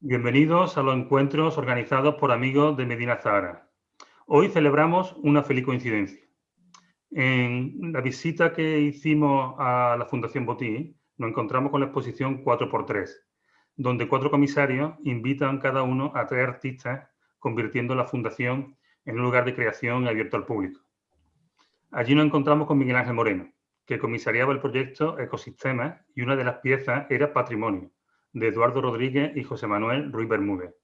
Bienvenidos a los encuentros organizados por amigos de Medina Zahara. Hoy celebramos una feliz coincidencia. En la visita que hicimos a la Fundación Botí, nos encontramos con la exposición 4x3, donde cuatro comisarios invitan cada uno a tres artistas, convirtiendo la fundación en un lugar de creación abierto al público. Allí nos encontramos con Miguel Ángel Moreno, que comisariaba el proyecto Ecosistemas y una de las piezas era Patrimonio, de Eduardo Rodríguez y José Manuel Ruiz Bermúdez.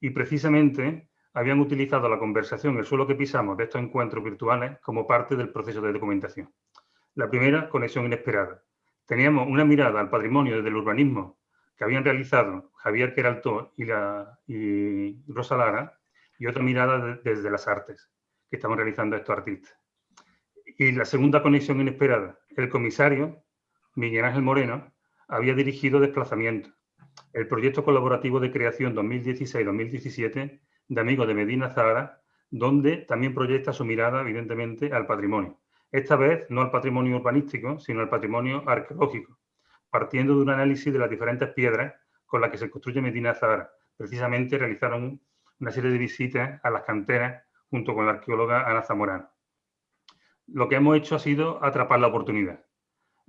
Y precisamente habían utilizado la conversación, el suelo que pisamos de estos encuentros virtuales como parte del proceso de documentación. La primera, conexión inesperada. Teníamos una mirada al patrimonio desde el urbanismo que habían realizado Javier Queraltó y, Rosa Lara, y otra mirada desde las artes que estaban realizando estos artistas. Y la segunda conexión inesperada, el comisario, Miguel Ángel Moreno, había dirigido desplazamientos el proyecto colaborativo de creación 2016-2017 de Amigos de Medina Zahara, donde también proyecta su mirada, evidentemente, al patrimonio. Esta vez no al patrimonio urbanístico, sino al patrimonio arqueológico, partiendo de un análisis de las diferentes piedras con las que se construye Medina Zahara. Precisamente realizaron una serie de visitas a las canteras junto con la arqueóloga Ana Zamorano. Lo que hemos hecho ha sido atrapar la oportunidad.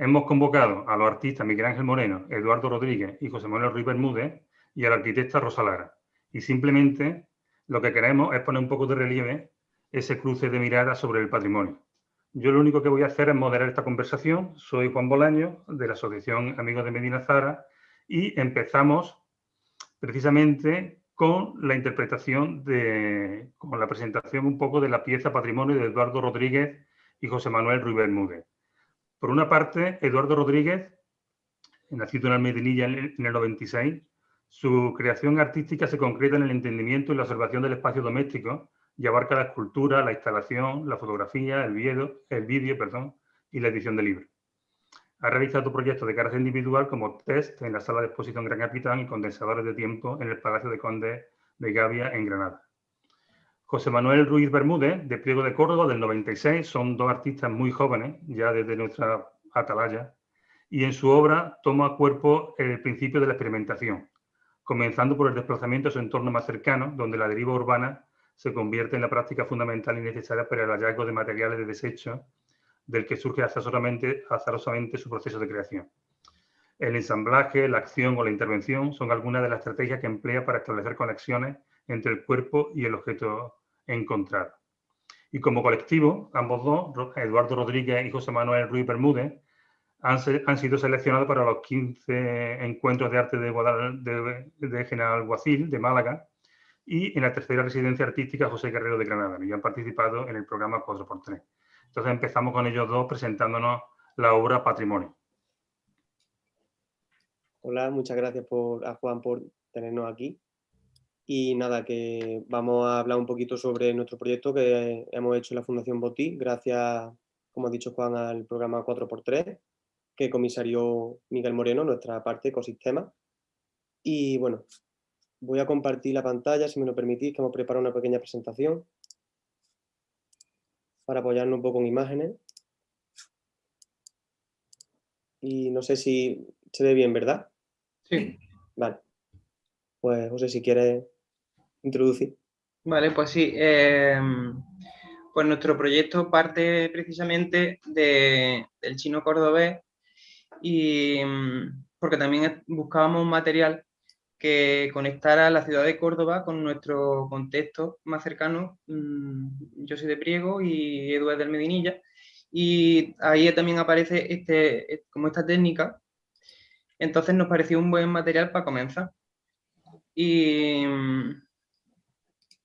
Hemos convocado a los artistas Miguel Ángel Moreno, Eduardo Rodríguez y José Manuel Ruiz Bermúdez y a la arquitecta Rosa Lara. Y simplemente lo que queremos es poner un poco de relieve ese cruce de miradas sobre el patrimonio. Yo lo único que voy a hacer es moderar esta conversación. Soy Juan Bolaño, de la Asociación Amigos de Medina Zara, y empezamos precisamente con la interpretación de, con la presentación un poco de la pieza Patrimonio de Eduardo Rodríguez y José Manuel Ruiz Bermúdez. Por una parte, Eduardo Rodríguez, nacido en Almedinilla en el 96, su creación artística se concreta en el entendimiento y la observación del espacio doméstico y abarca la escultura, la instalación, la fotografía, el vídeo, el perdón, y la edición de libros. Ha realizado proyectos de carácter individual como test en la sala de exposición Gran Capitán y condensadores de tiempo en el Palacio de Conde de Gavia en Granada. José Manuel Ruiz Bermúdez, de Pliego de Córdoba, del 96, son dos artistas muy jóvenes, ya desde nuestra atalaya, y en su obra toma cuerpo el principio de la experimentación, comenzando por el desplazamiento a su entorno más cercano, donde la deriva urbana se convierte en la práctica fundamental y necesaria para el hallazgo de materiales de desecho, del que surge azarosamente, azarosamente su proceso de creación. El ensamblaje, la acción o la intervención son algunas de las estrategias que emplea para establecer conexiones entre el cuerpo y el objeto encontrar. Y como colectivo, ambos dos, Eduardo Rodríguez y José Manuel Ruiz Bermúdez, han, han sido seleccionados para los 15 encuentros de arte de, de, de General Guacil, de Málaga, y en la tercera residencia artística José Guerrero de Granada, y han participado en el programa 4x3. Entonces empezamos con ellos dos presentándonos la obra Patrimonio. Hola, muchas gracias por, a Juan por tenernos aquí. Y nada, que vamos a hablar un poquito sobre nuestro proyecto que hemos hecho en la Fundación Botí, gracias, como ha dicho Juan, al programa 4x3, que comisarió Miguel Moreno, nuestra parte ecosistema. Y bueno, voy a compartir la pantalla, si me lo permitís, que hemos preparado una pequeña presentación para apoyarnos un poco en imágenes. Y no sé si se ve bien, ¿verdad? Sí. Vale. Pues José, si quieres introducir. Vale, pues sí. Em, pues nuestro proyecto parte precisamente de, del chino cordobés y mm, porque también buscábamos un material que conectara la ciudad de Córdoba con nuestro contexto más cercano. Mm, yo soy de Priego y Edu del Medinilla. Y ahí también aparece este, como esta técnica. Entonces nos pareció un buen material para comenzar. Y mm,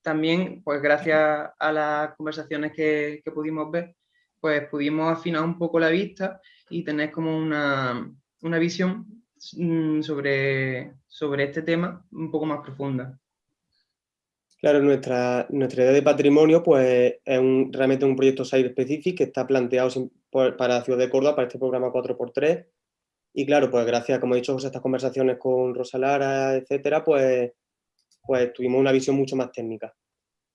también, pues gracias a las conversaciones que, pudimos ver, pues pudimos afinar un poco la vista y tener como una, visión mm, sobre, sobre este tema un poco más profunda. Claro, nuestra, nuestra idea de patrimonio pues, es realmente un proyecto Site Specific que está planteado para la ciudad de Córdoba, para este programa 4x3, y claro, pues gracias, como he dicho, a estas conversaciones con Rosa Lara, etcétera, pues, pues tuvimos una visión mucho más técnica.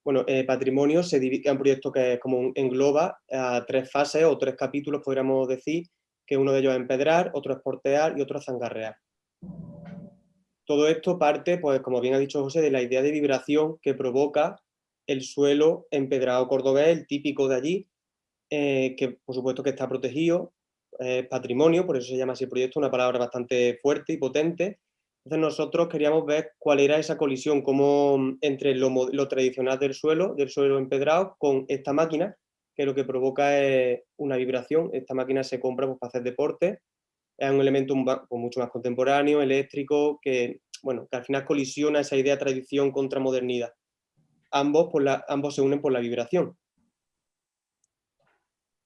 Bueno, eh, Patrimonio se divide en un proyecto que como engloba a tres fases o tres capítulos, podríamos decir, que uno de ellos es empedrar, otro es portear y otro es zangarrear. todo esto parte, pues como bien ha dicho José, de la idea de vibración que provoca el suelo empedrado cordobés, el típico de allí, eh, que por supuesto que está protegido, es patrimonio, por eso se llama así el proyecto, una palabra bastante fuerte y potente. Entonces nosotros queríamos ver cuál era esa colisión como entre lo, tradicional del suelo, del suelo empedrado, con esta máquina, que lo que provoca es una vibración. Esta máquina se compra pues, para hacer deporte, es un elemento pues, mucho más contemporáneo, eléctrico, que, bueno, que al final colisiona esa idea de tradición contra modernidad. Ambos, la, ambos se unen por la vibración.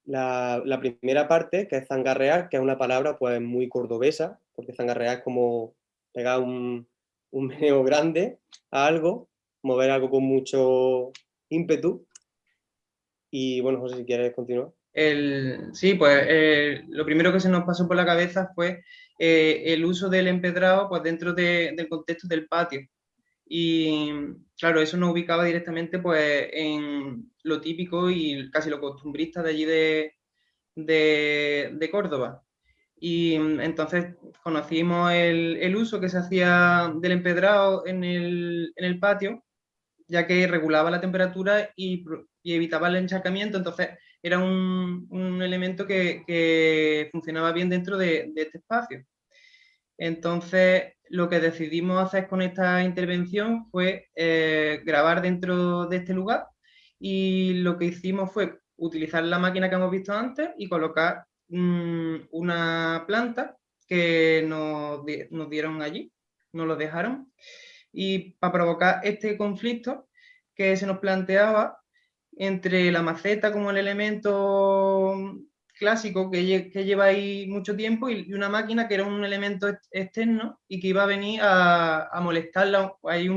La, primera parte, que es zangarrear, que es una palabra pues muy cordobesa, porque zangarrear es como pegar un, un meneo grande a algo, mover algo con mucho ímpetu, y bueno, José, si quieres continuar. El, sí, pues eh, lo primero que se nos pasó por la cabeza fue eh, el uso del empedrado pues, dentro del contexto del patio. Y claro, eso nos ubicaba directamente pues, en lo típico y casi lo costumbrista de allí de, de, Córdoba. Y entonces conocimos el, el, uso que se hacía del empedrado en el, en el patio, ya que regulaba la temperatura y y evitaba el encharcamiento, entonces era un, un elemento que, que, funcionaba bien dentro de, de, este espacio. Entonces, lo que decidimos hacer con esta intervención fue eh, grabar dentro de este lugar y lo que hicimos fue utilizar la máquina que hemos visto antes y colocar una planta que nos, nos dieron allí, nos lo dejaron. Y para provocar este conflicto que se nos planteaba, entre la maceta como el elemento clásico que, que lleva ahí mucho tiempo y, una máquina que era un elemento externo y que iba a venir a, a molestarla ahí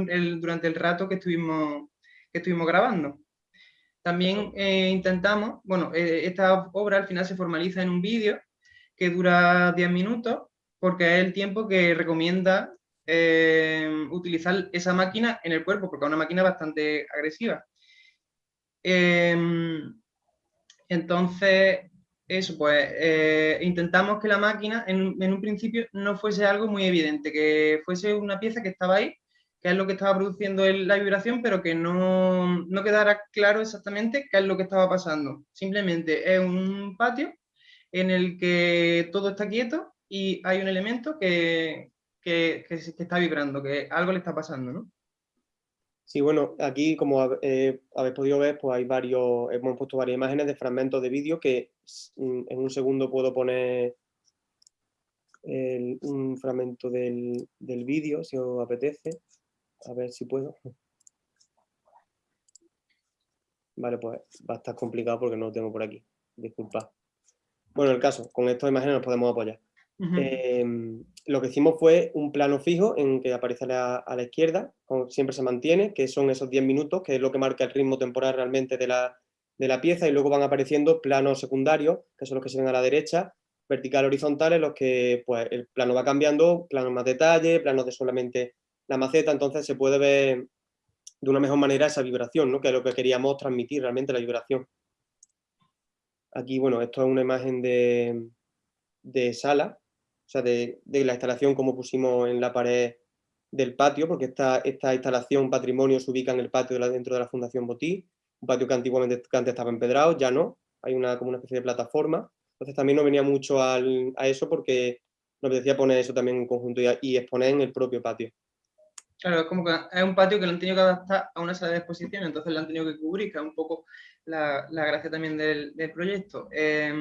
durante el rato que estuvimos, que estuvimos grabando. También eh, intentamos, bueno, eh, esta obra al final se formaliza en un vídeo que dura 10 minutos porque es el tiempo que recomienda eh, utilizar esa máquina en el cuerpo, porque es una máquina bastante agresiva. Em, entonces, eso, pues eh, intentamos que la máquina en, un principio no fuese algo muy evidente, que fuese una pieza que estaba ahí, que es lo que estaba produciendo la vibración, pero que no, no, quedara claro exactamente qué es lo que estaba pasando. Simplemente es un patio en el que todo está quieto y hay un elemento que, que, que está vibrando, que algo le está pasando, ¿no? Sí, bueno, aquí como eh, habéis podido ver, pues hay varios, hemos puesto varias imágenes de fragmentos de vídeo que mm, en un segundo puedo poner un fragmento del, del vídeo, si os apetece. A ver si puedo. Vale, pues va a estar complicado porque no lo tengo por aquí. Disculpad. Bueno, el caso, con estas imágenes nos podemos apoyar. Em, lo que hicimos fue un plano fijo en que aparece a la, izquierda, como siempre se mantiene, que son esos 10 minutos, que es lo que marca el ritmo temporal realmente de la, de la pieza, y luego van apareciendo planos secundarios, que son los que se ven a la derecha, vertical horizontales, los que pues, el plano va cambiando, planos más detalle, planos de solamente la maceta, entonces se puede ver de una mejor manera esa vibración, ¿no? que es lo que queríamos transmitir realmente, la vibración. Aquí, bueno, esto es una imagen de, de sala, o sea, de, la instalación como pusimos en la pared del patio, porque esta, esta instalación patrimonio se ubica en el patio dentro de la Fundación Botí, un patio que antiguamente antes estaba empedrado, ya no, hay una, como una especie de plataforma, entonces también nos venía mucho a eso porque nos decía poner eso también en conjunto y, exponer en el propio patio. Claro, es como que es un patio que lo han tenido que adaptar a una sala de exposición, entonces lo han tenido que cubrir, que es un poco la, gracia también del, proyecto. Eh,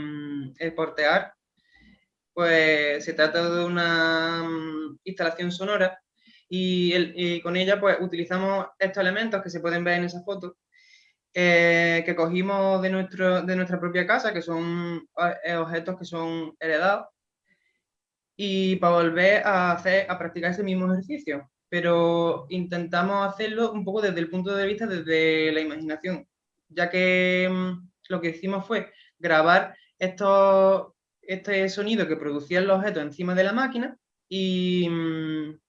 el portear pues se trata de una mm, instalación sonora y, con ella pues utilizamos estos elementos que se pueden ver en esa foto eh, que cogimos de, nuestro, de nuestra propia casa, que son eh, objetos que son heredados, y para volver a, hacer, a practicar ese mismo ejercicio. Pero intentamos hacerlo un poco desde el punto de vista, desde la imaginación, ya que mm, lo que hicimos fue grabar estos este sonido que producían los objetos encima de la máquina y mm,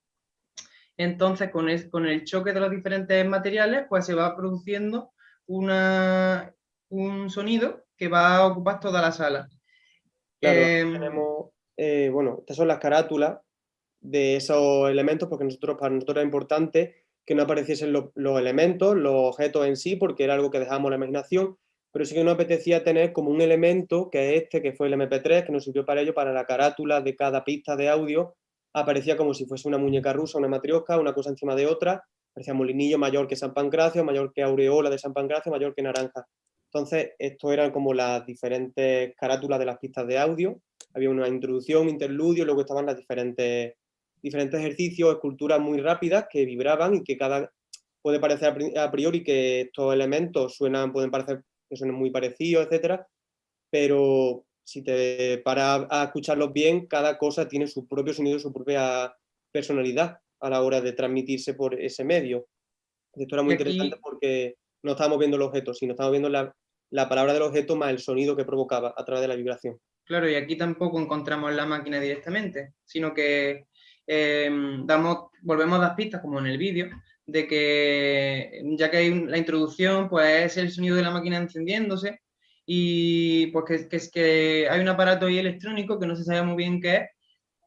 entonces con, con el choque de los diferentes materiales pues se va produciendo una, un sonido que va a ocupar toda la sala. Claro, em, tenemos, eh, bueno, estas son las carátulas de esos elementos porque nosotros, para nosotros era importante que no apareciesen los elementos, los objetos en sí, porque era algo que dejábamos la imaginación, pero sí que nos apetecía tener como un elemento, que es este, que fue el MP3, que nos sirvió para ello, para la carátula de cada pista de audio, aparecía como si fuese una muñeca rusa, una matriosca, una cosa encima de otra, parecía molinillo mayor que San Pancracio, mayor que aureola de San Pancracio, mayor que naranja. Entonces, esto eran como las diferentes carátulas de las pistas de audio, había una introducción, interludio, luego estaban las diferentes, diferentes ejercicios, esculturas muy rápidas que vibraban y que cada puede parecer a priori que estos elementos suenan, pueden parecer que suenan muy parecidos, etcétera, pero si te paras a escucharlos bien, cada cosa tiene su propio sonido, su propia personalidad a la hora de transmitirse por ese medio. Esto era muy interesante porque no estábamos viendo el objeto, sino estábamos viendo la, la palabra del objeto más el sonido que provocaba a través de la vibración. Claro, y aquí tampoco encontramos la máquina directamente, sino que em, damos, volvemos a dar pistas, como en el vídeo, de que ya que hay la introducción, pues es el sonido de la máquina encendiéndose y pues que, que, es que hay un aparato ahí electrónico que no se sabe muy bien qué es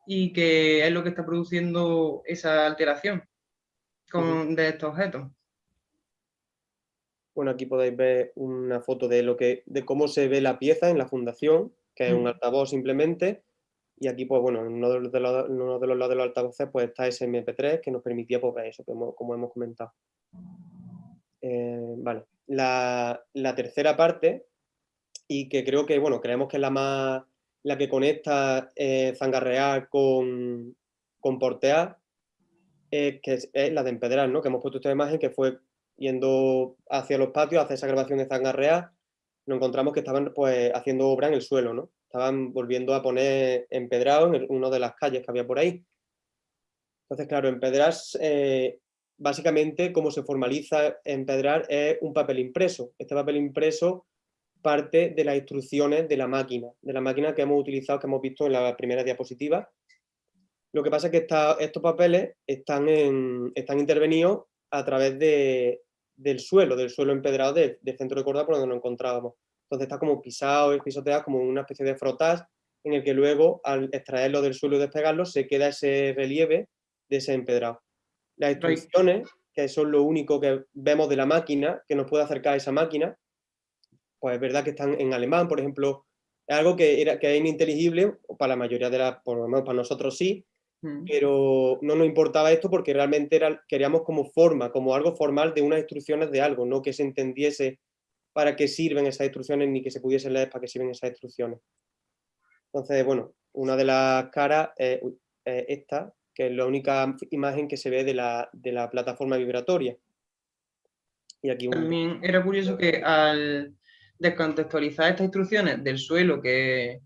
y que es lo que está produciendo esa alteración con, de estos objetos. Bueno, aquí podéis ver una foto de, lo que, de cómo se ve la pieza en la fundación, que es un altavoz simplemente, y aquí, pues bueno, en uno de los, uno de los lados de los altavoces pues está ese MP3 que nos permitía pues, eso, como, hemos comentado. Eh, vale. La, tercera parte, y que creo que, bueno, creemos que es la más, la que conecta eh, Zangarrear con, con Portear, que es, la de empedrar, ¿no? Que hemos puesto esta imagen que fue yendo hacia los patios, hacia esa grabación de Zangarrear, nos encontramos que estaban pues haciendo obra en el suelo, ¿no? Estaban volviendo a poner empedrado en una de las calles que había por ahí. Entonces, claro, empedrar, eh, básicamente, cómo se formaliza empedrar es un papel impreso. Este papel impreso parte de las instrucciones de la máquina, de la máquina que hemos utilizado, que hemos visto en la primera diapositiva. Lo que pasa es que estos papeles están, están intervenidos a través del suelo, del suelo empedrado del, centro de corda por donde nos encontrábamos. Entonces está como pisado y pisoteado como una especie de frotas en el que luego al extraerlo del suelo y despegarlo se queda ese relieve de ese empedrado. Las instrucciones, que son lo único que vemos de la máquina, que nos puede acercar a esa máquina, pues es verdad que están en alemán, por ejemplo, es algo que, era, que es ininteligible, para la mayoría de las, por lo menos para nosotros sí, mm. pero no nos importaba esto porque realmente era, queríamos como forma, como algo formal de unas instrucciones de algo, no que se entendiese para qué sirven esas instrucciones ni que se pudiese leer para qué sirven esas instrucciones. Entonces, bueno, una de las caras es, esta, que es la única imagen que se ve de la, plataforma vibratoria. Y aquí También era curioso que al descontextualizar estas instrucciones del suelo que,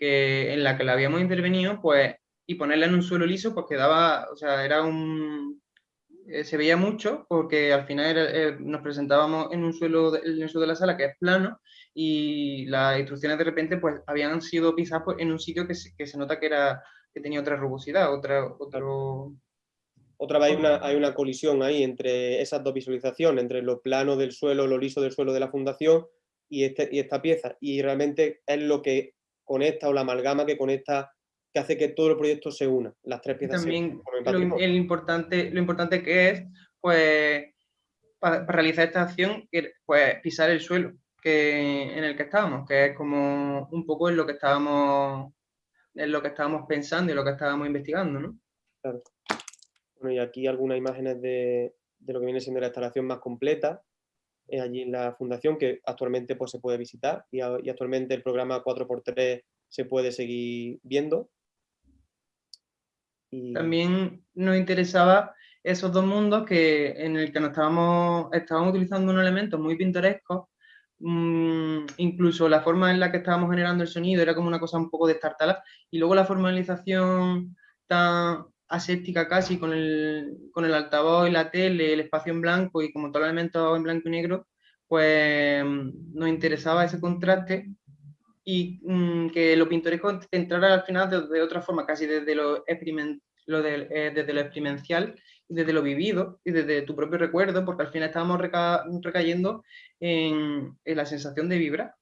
en la que la habíamos intervenido, pues, y ponerla en un suelo liso, pues quedaba, o sea, era un, eh, se veía mucho porque al final eh, nos presentábamos en un suelo, de, el suelo de la sala que es plano y las instrucciones de repente pues habían sido pisadas pues, en un sitio que se, que se nota que, era, que tenía otra rugosidad, otra, otro... Otra vez hay una, hay una colisión ahí entre esas dos visualizaciones, entre lo plano del suelo, lo liso del suelo de la fundación y, este, y esta pieza. Y realmente es lo que conecta o la amalgama que conecta que hace que todo el proyecto se una, las tres piezas También lo, el importante, lo importante que es, pues, para, realizar esta acción, pues, pisar el suelo que, en el que estábamos, que es como un poco en lo que estábamos, en lo que estábamos pensando y lo que estábamos investigando, ¿no? Claro. Bueno, y aquí algunas imágenes de, de lo que viene siendo la instalación más completa, allí en la fundación, que actualmente pues, se puede visitar y, y actualmente el programa 4x3 se puede seguir viendo también nos interesaba esos dos mundos que, en el que nos estábamos, estábamos utilizando un elemento muy pintoresco, mm, incluso la forma en la que estábamos generando el sonido era como una cosa un poco destartalada, y luego la formalización tan aséptica casi con el, con el altavoz y la tele, el espacio en blanco y como todos los elementos en blanco y negro, pues mm, nos interesaba ese contraste y mm, que lo pintoresco entrara al final de, otra forma, casi desde lo, lo eh, desde lo experiencial, desde lo vivido y desde tu propio recuerdo, porque al final estábamos recayendo en, la sensación de vibrar.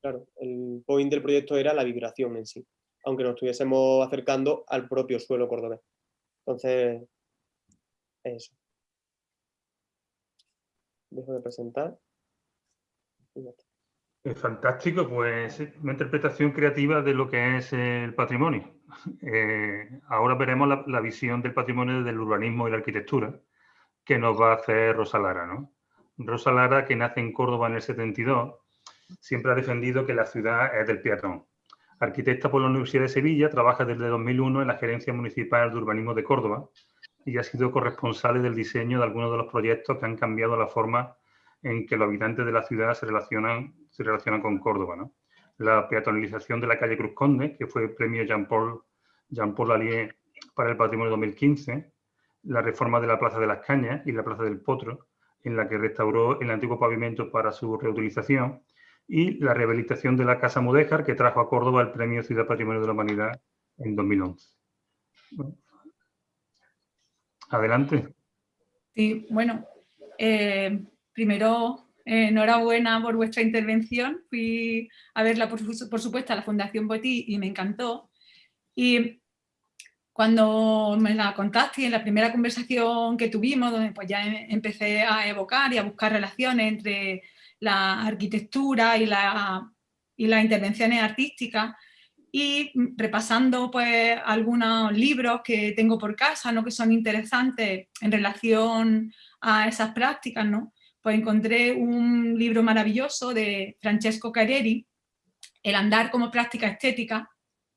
Claro, el point del proyecto era la vibración en sí. aunque nos estuviésemos acercando al propio suelo cordobés. Entonces, eso. Dejo de presentar. Es fantástico, pues una interpretación creativa de lo que es el patrimonio. Eh, ahora veremos la, visión del patrimonio del urbanismo y la arquitectura que nos va a hacer Rosa Lara. ¿no? Rosa Lara, que nace en Córdoba en el 72, siempre ha defendido que la ciudad es del peatón. Arquitecta por la Universidad de Sevilla, trabaja desde 2001 en la Gerencia Municipal de Urbanismo de Córdoba y ha sido corresponsable del diseño de algunos de los proyectos que han cambiado la forma en que los habitantes de la ciudad se relacionan, se relacionan con Córdoba. ¿no? La peatonalización de la calle Cruz Conde, que fue premio Jean-Paul Jean -Paul Lallier para el Patrimonio 2015, la reforma de la Plaza de las Cañas y la Plaza del Potro, en la que restauró el antiguo pavimento para su reutilización, y la rehabilitación de la Casa Mudéjar, que trajo a Córdoba el Premio Ciudad Patrimonio de la Humanidad en 2011. Adelante. Sí, bueno, eh, primero, eh, enhorabuena por vuestra intervención. Fui a verla, por, por supuesto, a la Fundación Botí y me encantó. Y cuando me la contaste en la primera conversación que tuvimos, donde pues ya em, empecé a evocar y a buscar relaciones entre la arquitectura y, la, y las intervenciones artísticas, y repasando pues algunos libros que tengo por casa, ¿no? que son interesantes en relación a esas prácticas, ¿no? Pues encontré un libro maravilloso de Francesco Careri, El andar como práctica estética,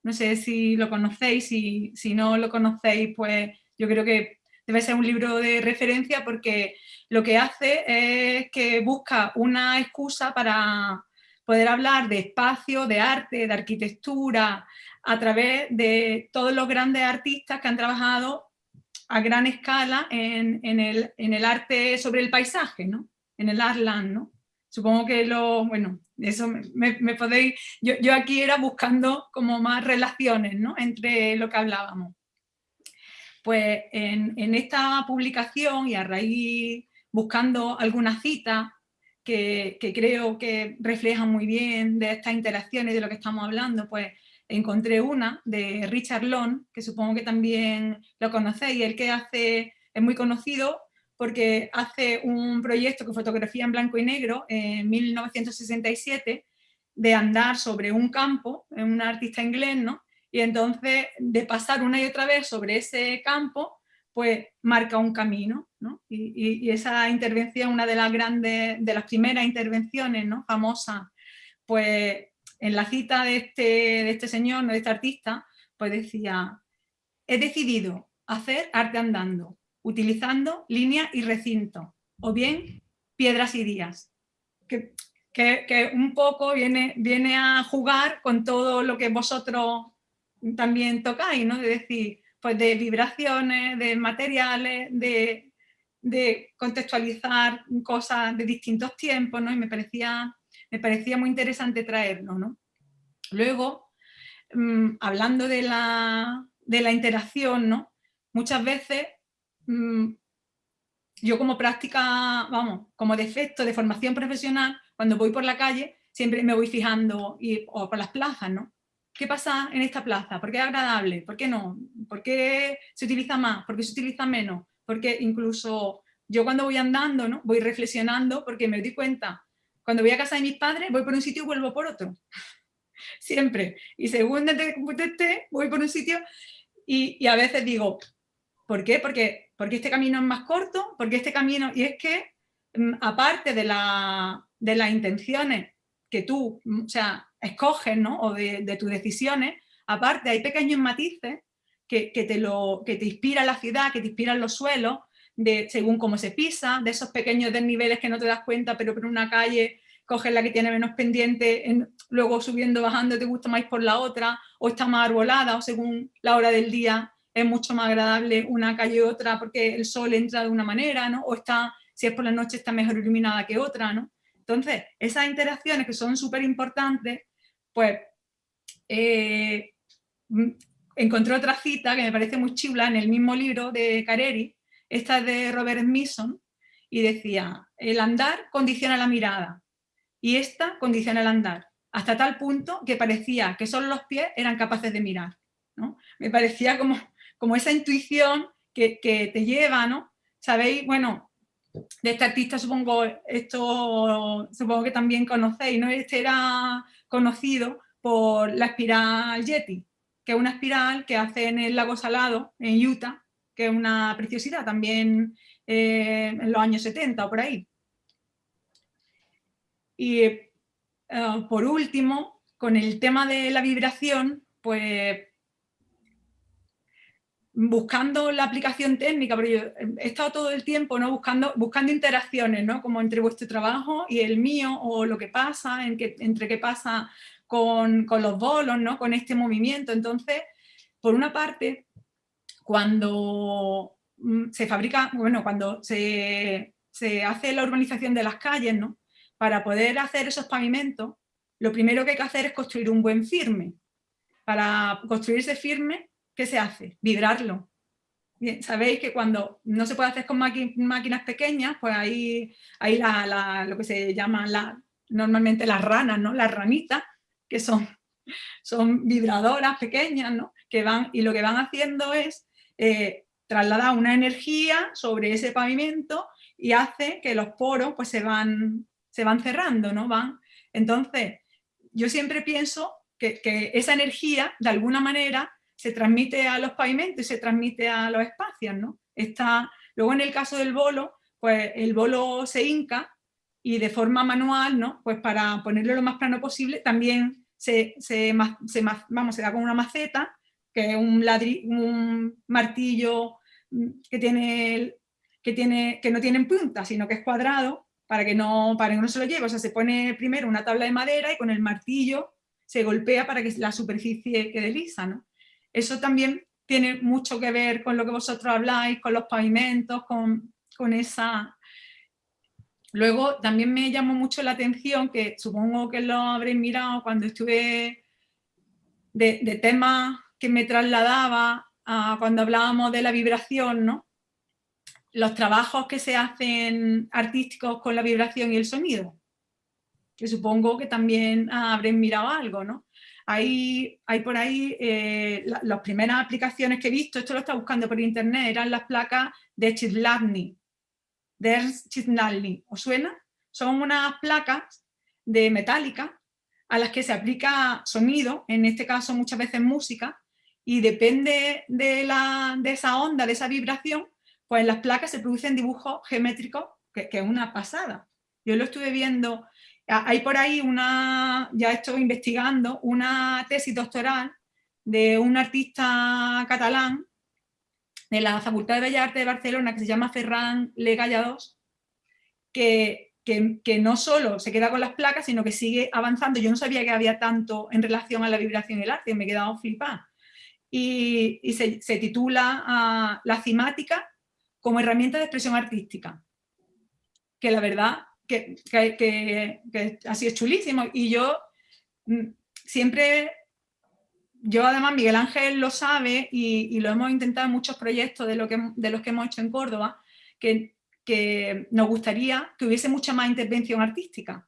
no sé si lo conocéis, si, si no lo conocéis, pues yo creo que debe ser un libro de referencia porque lo que hace es que busca una excusa para poder hablar de espacio, de arte, de arquitectura, a través de todos los grandes artistas que han trabajado a gran escala en, el, arte sobre el paisaje, ¿no? En el Artland, ¿no? Supongo que lo, bueno, eso me, podéis, yo, aquí era buscando como más relaciones ¿no? entre lo que hablábamos. Pues en, esta publicación y a raíz, buscando algunas citas que, que, creo que reflejan muy bien de estas interacciones de lo que estamos hablando, pues encontré una de Richard Long, que supongo que también lo conocéis, el que hace, es muy conocido porque hace un proyecto que fotografía en blanco y negro en 1967 de andar sobre un campo, un artista inglés, ¿no? Y entonces de pasar una y otra vez sobre ese campo, pues marca un camino, ¿no? Y, esa intervención, una de las grandes, de las primeras intervenciones, ¿no? Famosas, pues en la cita de este, de este señor, de este artista, pues decía, he decidido hacer arte andando, utilizando línea y recinto, o bien piedras y días, que, que, un poco viene, viene a jugar con todo lo que vosotros también tocáis, ¿no? de decir, pues de vibraciones, de materiales, de, contextualizar cosas de distintos tiempos, ¿no? y me parecía, me parecía muy interesante traerlo. ¿no? Luego, mm, hablando de la, de la interacción, ¿no? muchas veces Mm, yo como práctica, vamos, como defecto de formación profesional, cuando voy por la calle, siempre me voy fijando, y, o por las plazas, ¿no? ¿Qué pasa en esta plaza? ¿Por qué es agradable? ¿Por qué no? ¿Por qué se utiliza más? ¿Por qué se utiliza menos? Porque incluso yo cuando voy andando, ¿no? Voy reflexionando porque me doy cuenta, cuando voy a casa de mis padres, voy por un sitio y vuelvo por otro. Siempre. Y según esté, voy por un sitio y, y a veces digo, ¿por qué? Porque porque este camino es más corto, porque este camino, y es que mm, aparte de, la, de las intenciones que tú, mm, o sea, escoges, ¿no? O de, tus decisiones, aparte hay pequeños matices que, te lo, que te inspiran la ciudad, que te inspiran los suelos, de, según cómo se pisa, de esos pequeños desniveles que no te das cuenta, pero por una calle coges la que tiene menos pendiente, en, luego subiendo, bajando, te gusta más por la otra, o está más arbolada, o según la hora del día es mucho más agradable una calle u otra porque el sol entra de una manera, ¿no? O está, si es por la noche, está mejor iluminada que otra, ¿no? Entonces, esas interacciones que son súper importantes, pues eh, mm, encontré otra cita que me parece muy chula en el mismo libro de Careri, esta es de Robert Smithson, y decía, el andar condiciona la mirada, y esta condiciona el andar. hasta tal punto que parecía que solo los pies eran capaces de mirar. ¿no? Me parecía como, como esa intuición que, te lleva, ¿no? Sabéis, bueno, de este artista supongo, esto supongo que también conocéis, ¿no? Este era conocido por la espiral Yeti, que es una espiral que hace en el lago Salado, en Utah, que es una preciosidad también eh, en los años 70 o por ahí. Y eh, por último, con el tema de la vibración, pues buscando la aplicación técnica, pero yo he estado todo el tiempo ¿no? buscando, buscando interacciones, ¿no? como entre vuestro trabajo y el mío, o lo que pasa, que, entre qué pasa con, con, los bolos, ¿no? con este movimiento. Entonces, por una parte, cuando mm, se fabrica, bueno, cuando se, se hace la urbanización de las calles, ¿no? para poder hacer esos pavimentos, lo primero que hay que hacer es construir un buen firme. Para construir ese firme ¿qué se hace? Vibrarlo. Sabéis que cuando no se puede hacer con máquinas pequeñas, pues ahí, ahí lo que se llama la, normalmente las ranas, ¿no? las ranitas, que son, son vibradoras pequeñas, ¿no? que van, y lo que van haciendo es eh, trasladar una energía sobre ese pavimento y hace que los poros pues, se, van, se van cerrando, ¿no? Van, entonces, yo siempre pienso que esa energía, de alguna manera, se transmite a los pavimentos y se transmite a los espacios, ¿no? Está, luego en el caso del bolo, pues el bolo se hinca y de forma manual, ¿no? Pues para ponerlo lo más plano posible, también se, se, vamos, se da con una maceta, que es un, un martillo mm, que, tiene, que, tiene, que no tiene punta, sino que es cuadrado, para que, no, para que no se lo lleve. O sea, se pone primero una tabla de madera y con el martillo se golpea para que la superficie quede lisa, ¿no? Eso también tiene mucho que ver con lo que vosotros habláis, con los pavimentos, con, esa... Luego también me llamó mucho la atención, que supongo que lo habréis mirado cuando estuve de, temas que me trasladaba cuando hablábamos de la vibración, ¿no? los trabajos que se hacen artísticos con la vibración y el sonido, que supongo que también habréis mirado algo, ¿no? Hay, hay por ahí eh, las primeras aplicaciones que he visto, esto lo está buscando por internet, eran las placas de Chitlavny, de ¿os suena? Son unas placas de metálica a las que se aplica sonido, en este caso muchas veces música, y depende de, la, de esa onda, de esa vibración, pues en las placas se producen dibujos geométricos, que, es una pasada. Yo lo estuve viendo hay por ahí una, ya estoy investigando, una tesis doctoral de un artista catalán de la Facultad de Bellas Artes de Barcelona que se llama Ferran Legallados, que, que, que, no solo se queda con las placas, sino que sigue avanzando. Yo no sabía que había tanto en relación a la vibración y el arte, me he quedado flipada. Y, y se, se, titula uh, La cimática como herramienta de expresión artística, que la verdad que, que, así es chulísimo. Y yo mm, siempre, yo además Miguel Ángel lo sabe y, lo hemos intentado en muchos proyectos de, lo que, de los que hemos hecho en Córdoba, que, que nos gustaría que hubiese mucha más intervención artística.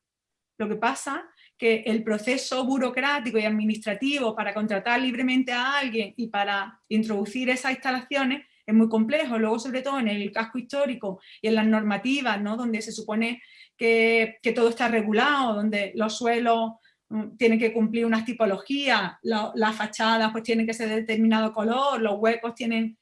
Lo que pasa que el proceso burocrático y administrativo para contratar libremente a alguien y para introducir esas instalaciones es muy complejo. Luego, sobre todo en el casco histórico y en las normativas, ¿no? donde se supone que, todo está regulado, donde los suelos mm, tienen que cumplir unas tipologías, las fachadas pues tienen que ser de determinado color, los huecos tienen...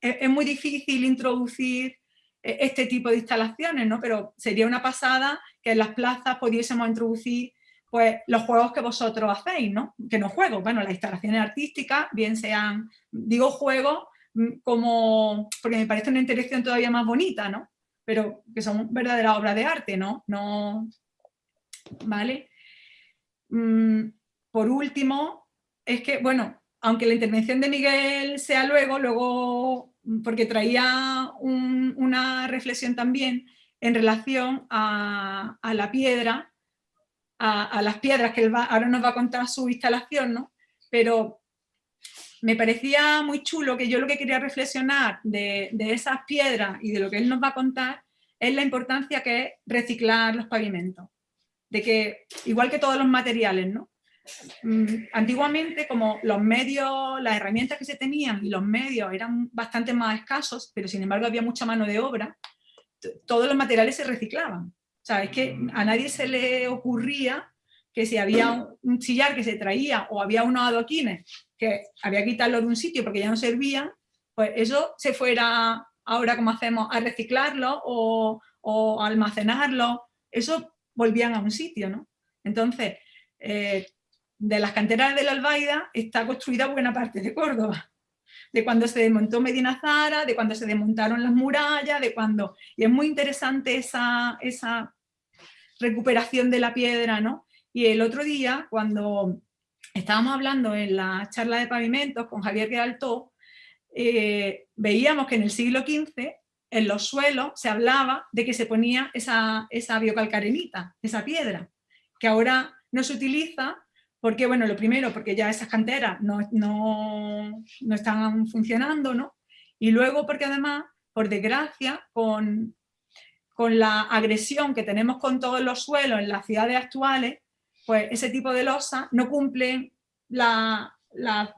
Es, muy difícil introducir e, este tipo de instalaciones, ¿no? Pero sería una pasada que en las plazas pudiésemos introducir pues, los juegos que vosotros hacéis, ¿no? Que no juegos, bueno, las instalaciones artísticas, bien sean, digo juegos mm, como, porque me parece una interacción todavía más bonita, ¿no? Pero que son verdaderas obras de arte, ¿no? no ¿Vale? Mm, por último, es que, bueno, aunque la intervención de Miguel sea luego, luego, porque traía una reflexión también en relación a, la piedra, a, las piedras que él ahora nos va a contar su instalación, ¿no? Pero me parecía muy chulo que yo lo que quería reflexionar de, esas piedras y de lo que él nos va a contar es la importancia que es reciclar los pavimentos. de que, igual que todos los materiales, ¿no? Mm, antiguamente, como los medios, las herramientas que se tenían y los medios eran bastante más escasos, pero sin embargo había mucha mano de obra, todos los materiales se reciclaban. O sea, es que a nadie se le ocurría que si había un sillar que se traía o había unos adoquines que había que quitarlo de un sitio porque ya no servían, pues eso se fuera ahora como hacemos a reciclarlo o, o almacenarlo, eso volvían a un sitio, ¿no? Entonces, eh, de las canteras de la Albaida está construida buena parte de Córdoba. De cuando se desmontó Medina Zara, de cuando se desmontaron las murallas, de cuando... Y es muy interesante esa, esa recuperación de la piedra, ¿no? Y el otro día, cuando estábamos hablando en la charla de pavimentos con Javier Quedaltó, eh, veíamos que en el siglo XV en los suelos se hablaba de que se ponía esa, esa biocalcarenita, esa piedra, que ahora no se utiliza porque, bueno, lo primero, porque ya esas canteras no, no, no están funcionando, ¿no? Y luego porque además, por desgracia, con, con la agresión que tenemos con todos los suelos en las ciudades actuales, pues ese tipo de losas no cumplen la, la,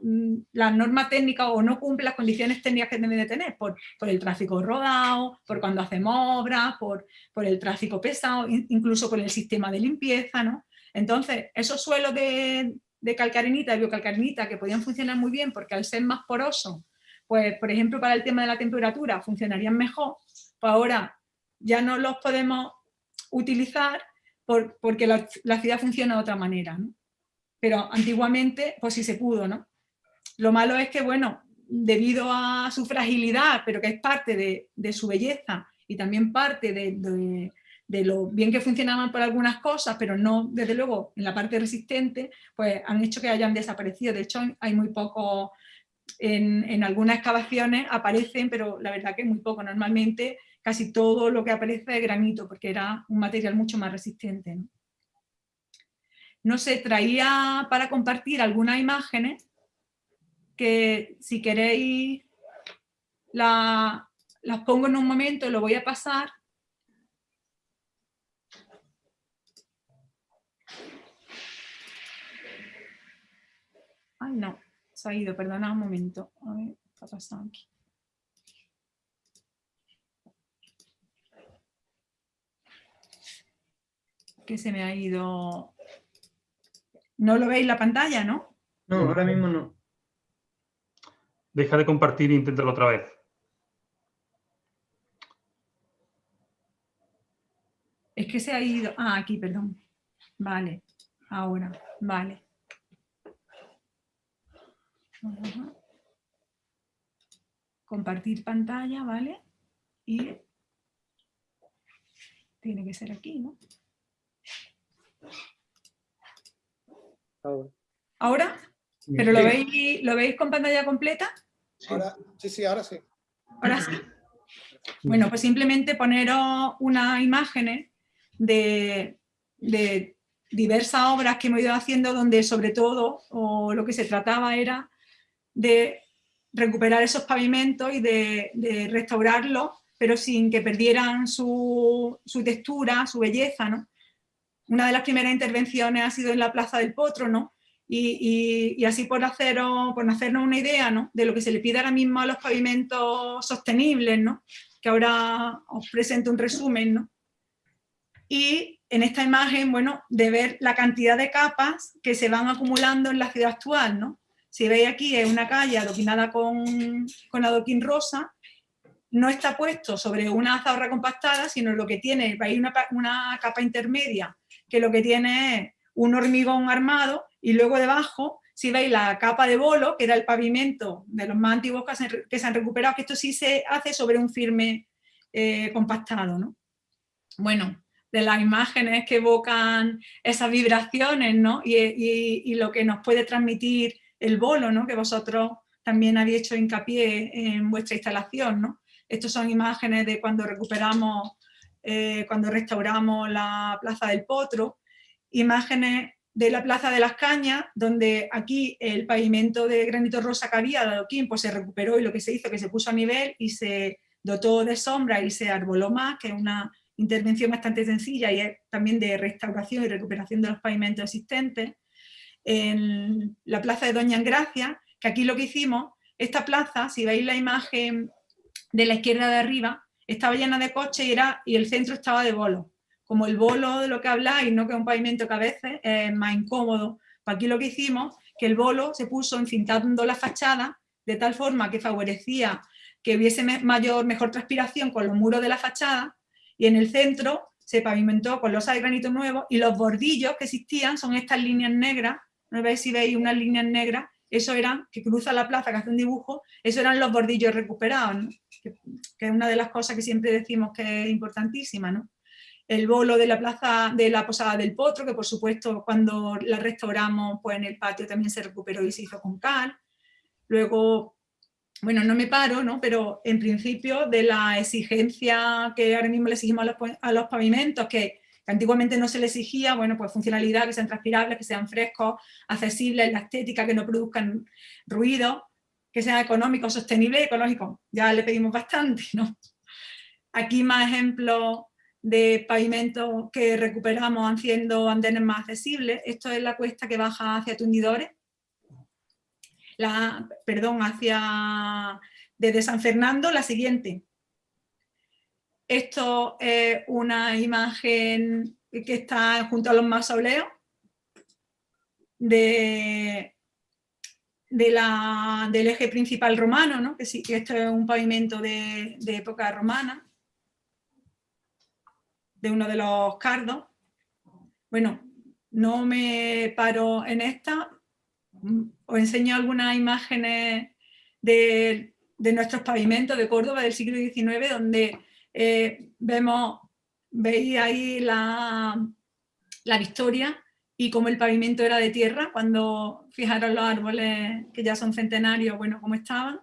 norma técnica o no cumple las condiciones técnicas que debe de tener, por, el tráfico rodado, por cuando hacemos obras, por, por, el tráfico pesado, incluso por el sistema de limpieza, ¿no? Entonces, esos suelos de, de calcarenita, de biocalcarenita, que podían funcionar muy bien porque al ser más porosos, pues por ejemplo para el tema de la temperatura funcionarían mejor, pues ahora ya no los podemos utilizar porque la, ciudad funciona de otra manera. ¿no? pero antiguamente pues sí se pudo, ¿no? Lo malo es que, bueno, debido a su fragilidad, pero que es parte de, su belleza y también parte de, lo bien que funcionaban por algunas cosas, pero no, desde luego, en la parte resistente, pues han hecho que hayan desaparecido. De hecho, hay muy poco, en, algunas excavaciones aparecen, pero la verdad que muy poco. Normalmente casi todo lo que aparece es granito, porque era un material mucho más resistente no sé, traía para compartir algunas imágenes que si queréis las pongo en un momento, lo voy a pasar. Ay, no, se ha ido, perdona un momento. A ver, ¿qué ha pasado aquí? Que se me ha ido no lo veis la pantalla, ¿no? No, ahora mismo no. Deja de compartir e inténtalo otra vez. Es que se ha ido... Ah, aquí, perdón. Vale, ahora, vale. Compartir pantalla, ¿vale? Y tiene que ser aquí, ¿no? Ahora. ¿Pero lo veis, lo veis con pantalla completa? sí, sí, ahora sí. Ahora sí. Bueno, pues simplemente poneros unas imágenes de, diversas obras que hemos ido haciendo donde sobre todo o lo que se trataba era de recuperar esos pavimentos y de, restaurarlos, pero sin que perdieran su, su, textura, su belleza, ¿no? Una de las primeras intervenciones ha sido en la Plaza del Potro, ¿no? Y, así por, haceros, por hacernos una idea ¿no? de lo que se le pide ahora mismo a los pavimentos sostenibles, ¿no? que ahora os presento un resumen. ¿no? Y en esta imagen, bueno, de ver la cantidad de capas que se van acumulando en la ciudad actual. ¿no? Si veis aquí es una calle adoquinada con, con adoquín rosa, no está puesto sobre una zahorra compactada, sino lo que tiene, hay una, una capa intermedia que lo que tiene es un hormigón armado y luego debajo, si veis la capa de bolo, que era el pavimento de los más antiguos que se han recuperado, que esto sí se hace sobre un firme eh, compactado. ¿no? Bueno, de las imágenes que evocan esas vibraciones ¿no? y, lo que nos puede transmitir el bolo, ¿no? que vosotros también habéis hecho hincapié en vuestra instalación. ¿no? Estas son imágenes de cuando recuperamos eh, cuando restauramos la Plaza del Potro, imágenes de la Plaza de las Cañas, donde aquí el pavimento de granito rosa que había de adoquín, pues se recuperó y lo que se hizo que se puso a nivel y se dotó de sombra y se arboló más, que es una intervención bastante sencilla y es también de restauración y recuperación de los pavimentos existentes. En la plaza de Doña Engracia, que aquí lo que hicimos, esta plaza, si veis la imagen de la izquierda de arriba, estaba llena de coches y, era, y el centro estaba de bolo. Como el bolo de lo que habláis, no que es un pavimento que a veces es más incómodo, pues aquí lo que hicimos, que el bolo se puso encintando la fachada de tal forma que favorecía que hubiese mayor, mejor transpiración con los muros de la fachada y en el centro se pavimentó con losa de granito nuevo y los bordillos que existían son estas líneas negras, no veis si veis unas líneas negras, eso eran, que cruza la plaza, que hace un dibujo, eso eran los bordillos recuperados, que, es una de las cosas que siempre decimos que es importantísima, ¿no? El bolo de la plaza de la Posada del Potro, que por supuesto cuando la restauramos, pues en el patio también se recuperó y se hizo con cal. Luego, bueno, no me paro, ¿no? pero en principio de la exigencia que ahora mismo le exigimos a los, los pavimentos, que antiguamente no se le exigía, bueno, pues funcionalidad, que sean transpirables, que sean frescos, accesibles, la estética, que no produzcan ruido, que sean económicos, sostenibles y ecológicos. Ya le pedimos bastante, ¿no? Aquí más ejemplos de pavimentos que recuperamos haciendo andenes más accesibles. Esto es la cuesta que baja hacia Tundidores, la, perdón, hacia desde San Fernando, la siguiente. Esto es una imagen que está junto a los mausoleos de, de la, del eje principal romano, ¿no? que, sí, esto es un pavimento de, de época romana, de uno de los cardos. Bueno, no me paro en esta, os enseño algunas imágenes de, nuestros pavimentos de Córdoba del siglo XIX, donde eh, vemos, veis ahí la, la victoria y cómo el pavimento era de tierra, cuando fijaron los árboles que ya son centenarios, bueno, cómo estaban.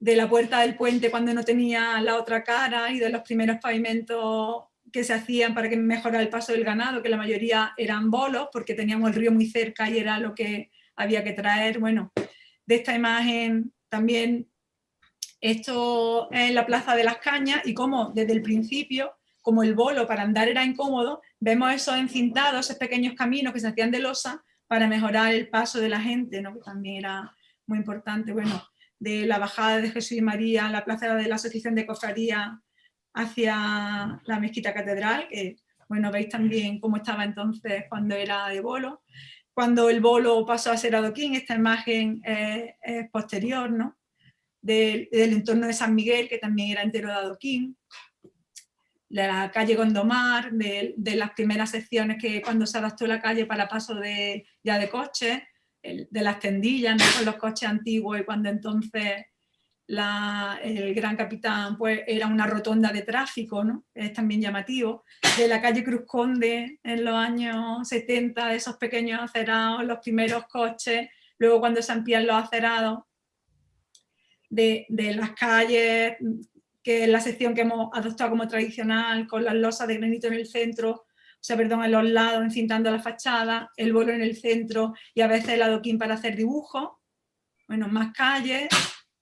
De la puerta del puente cuando no tenía la otra cara y de los primeros pavimentos que se hacían para que mejorara el paso del ganado, que la mayoría eran bolos, porque teníamos el río muy cerca y era lo que había que traer. Bueno, de esta imagen también, esto es la Plaza de las Cañas y como desde el principio, como el bolo para andar era incómodo, vemos esos encintados, esos pequeños caminos que se hacían de losa para mejorar el paso de la gente, ¿no? que también era muy importante. Bueno, de la bajada de Jesús y María, la plaza de la Asociación de Cofradía hacia la mezquita catedral, que bueno, veis también cómo estaba entonces cuando era de bolo. Cuando el bolo pasó a ser adoquín, esta imagen es, posterior, ¿no? Del, entorno de San Miguel, que también era entero de adoquín. La calle Gondomar, de, las primeras secciones que cuando se adaptó la calle para paso de, ya de coches, de las tendillas, con los coches antiguos y cuando entonces el gran capitán pues, era una rotonda de tráfico, ¿no? es también llamativo, de la calle Cruz Conde en los años 70, de esos pequeños acerados, los primeros coches, luego cuando se amplían los acerados, de, de las calles, que es la sección que hemos adoptado como tradicional, con las losas de granito en el centro, o sea, perdón, en los lados, encintando la fachada, el bolo en el centro y a veces el adoquín para hacer dibujos, bueno, más calles,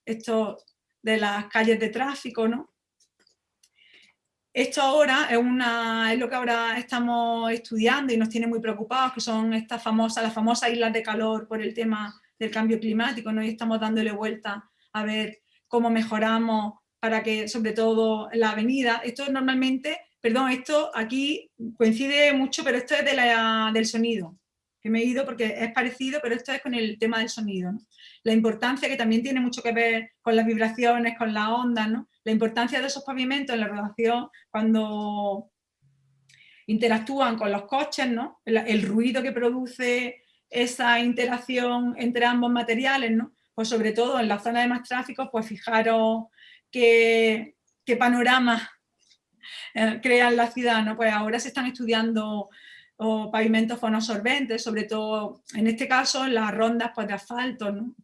esto de las calles de tráfico, ¿no? Esto ahora es, una, es lo que ahora estamos estudiando y nos tiene muy preocupados, que son estas famosas, las famosas islas de calor por el tema del cambio climático, ¿no? y estamos dándole vuelta a ver cómo mejoramos para que, sobre todo, la avenida, esto normalmente, perdón, esto aquí coincide mucho, pero esto es de la, del sonido, que me he ido porque es parecido, pero esto es con el tema del sonido. la importancia que también tiene mucho que ver con las vibraciones, con las ondas, ¿no? la importancia de esos pavimentos en la relación cuando interactúan con los coches, ¿no? el, ruido que produce esa interacción entre ambos materiales, ¿no? pues sobre todo en la zona de más tráfico, pues fijaros qué, panorama eh, crea la ciudad, ¿no? pues ahora se están estudiando pavimentos fonosorbentes, sobre todo en este caso las rondas pues, de asfalto.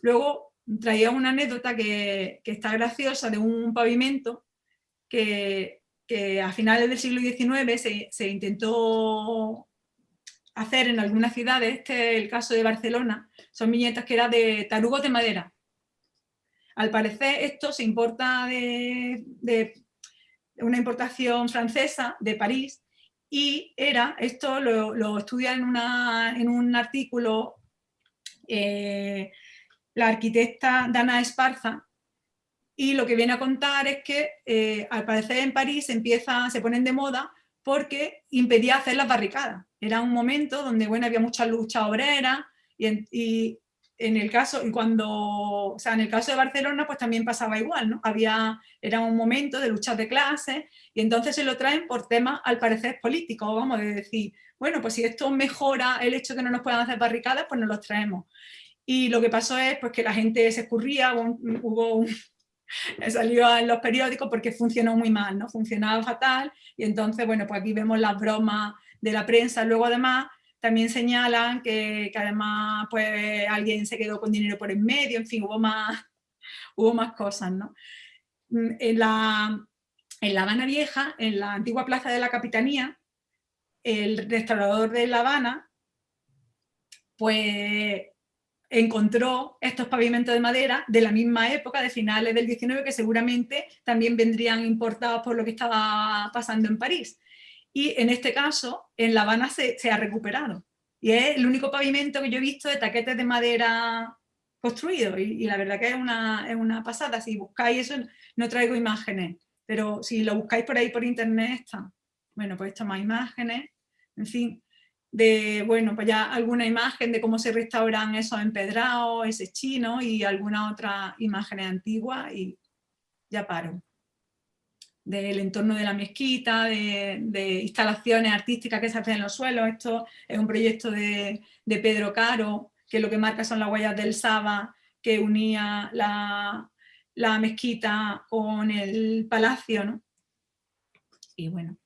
luego traía una anécdota que, que, está graciosa de un pavimento que, que a finales del siglo XIX se, se, intentó hacer en algunas ciudades, este es el caso de Barcelona, son viñetas que eran de tarugos de madera. Al parecer esto se importa de, una importación francesa de París, y era, esto lo, estudia en, un artículo eh, la arquitecta Dana Esparza, y lo que viene a contar es que eh, al parecer en París empieza, se ponen de moda porque impedía hacer las barricadas. Era un momento donde bueno, había mucha lucha obrera y en el caso, cuando, o sea, en el caso de Barcelona, pues también pasaba igual, ¿no? Había, era un momento de luchas de clases, y entonces se lo traen por temas, al parecer, políticos, vamos, de decir, bueno, pues si esto mejora el hecho de que no nos puedan hacer barricadas, pues nos los traemos. Y lo que pasó es pues, que la gente se escurría, hubo un, salió en los periódicos porque funcionó muy mal, ¿no? Funcionaba fatal, y entonces, bueno, pues aquí vemos las bromas de la prensa, luego además también señalan que, además pues, alguien se quedó con dinero por en medio, en fin, hubo más, hubo más cosas. ¿no? Mm, en, la, en La Habana Vieja, en la antigua plaza de la Capitanía, el restaurador de La Habana pues encontró estos pavimentos de madera de la misma época, de finales del 19, que seguramente también vendrían importados por lo que estaba pasando en París y en este caso en La Habana se, ha recuperado. Y es el único pavimento que yo he visto de taquetes de madera construido y, la verdad que es una, es una, pasada. Si buscáis eso, no traigo imágenes, pero si lo buscáis por ahí por internet está. Bueno, pues esto más imágenes, en fin, de, bueno, pues ya alguna imagen de cómo se restauran esos empedrados, ese chino y alguna otra imagen antigua y ya paro del entorno de la mezquita, de, instalaciones artísticas que se hacen en los suelos. Esto es un proyecto de, Pedro Caro, que lo que marca son las huellas del Saba, que unía la, mezquita con el palacio. Y bueno,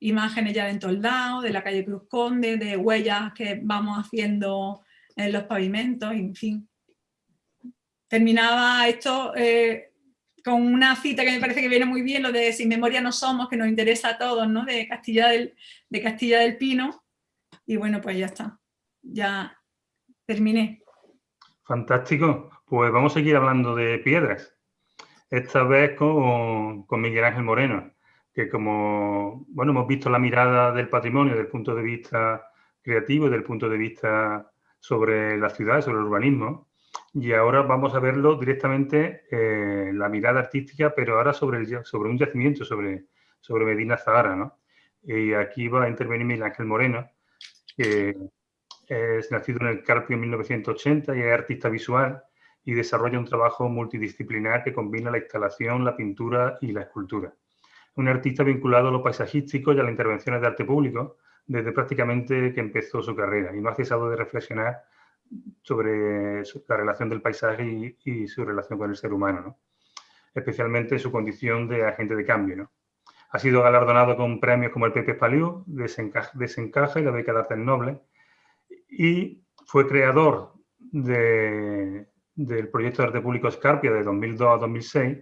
imágenes ya de Entoldado, de la calle Cruz Conde, de huellas que vamos haciendo en los pavimentos, en fin. Terminaba esto... Eh, con una cita que me parece que viene muy bien, lo de Sin memoria no somos, que nos interesa a todos, ¿no? de, Castilla del, de Castilla del Pino. Y bueno, pues ya está, ya terminé. Fantástico, pues vamos a seguir hablando de piedras. Esta vez con, con Miguel Ángel Moreno, que como, bueno, hemos visto la mirada del patrimonio desde el punto de vista creativo, desde el punto de vista sobre la ciudad, sobre el urbanismo, y ahora vamos a verlo directamente, eh, la mirada artística, pero ahora sobre, sobre un yacimiento, sobre, sobre Medina Zahara, ¿no? Y aquí va a intervenir Miguel Ángel Moreno, que es nacido en el Carpio en 1980 y es artista visual y desarrolla un trabajo multidisciplinar que combina la instalación, la pintura y la escultura. Un artista vinculado a lo paisajístico y a las intervenciones de arte público desde prácticamente que empezó su carrera y no ha cesado de reflexionar sobre la relación del paisaje y, su relación con el ser humano, especialmente su condición de agente de cambio. Ha sido galardonado con premios como el Pepe Paliu, Desencaja y la Beca de Artes Nobles, y fue creador del proyecto de arte público Escarpia de 2002 a 2006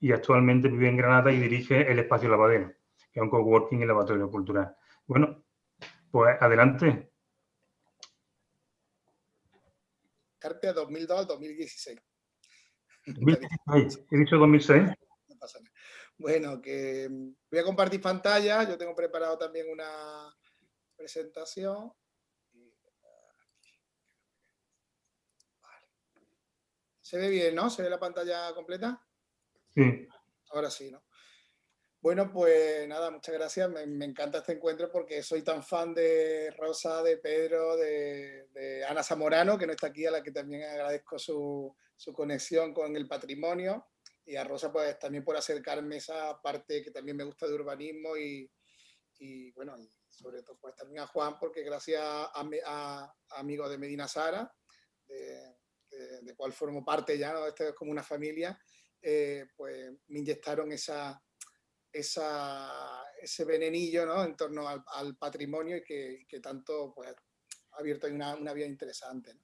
y actualmente vive en Granada y dirige el Espacio Lavadero, que es un coworking y lavatorio cultural. Bueno, pues adelante, Carpia 2002 al 2016. He dicho 2006. Bueno, que mm, voy a compartir pantalla. Yo tengo preparado también una presentación. Se ve bien, ¿no? ¿Se ve la pantalla completa? Sí. Ahora sí, ¿no? Bueno, pues nada, muchas gracias. Me, encanta este encuentro porque soy tan fan de Rosa, de Pedro, de, Ana Zamorano, que no está aquí, a la que también agradezco su, conexión con el patrimonio. Y a Rosa, pues también por acercarme esa parte que también me gusta de urbanismo y, bueno, sobre todo pues también a Juan, porque gracias a, amigos de Medina Sara, de, cual formo parte ya, ¿no? esto es como una familia, eh, pues me inyectaron esa esa, ese venenillo ¿no? en torno al, patrimonio y que, que, tanto pues, ha abierto una, una vía interesante. ¿no?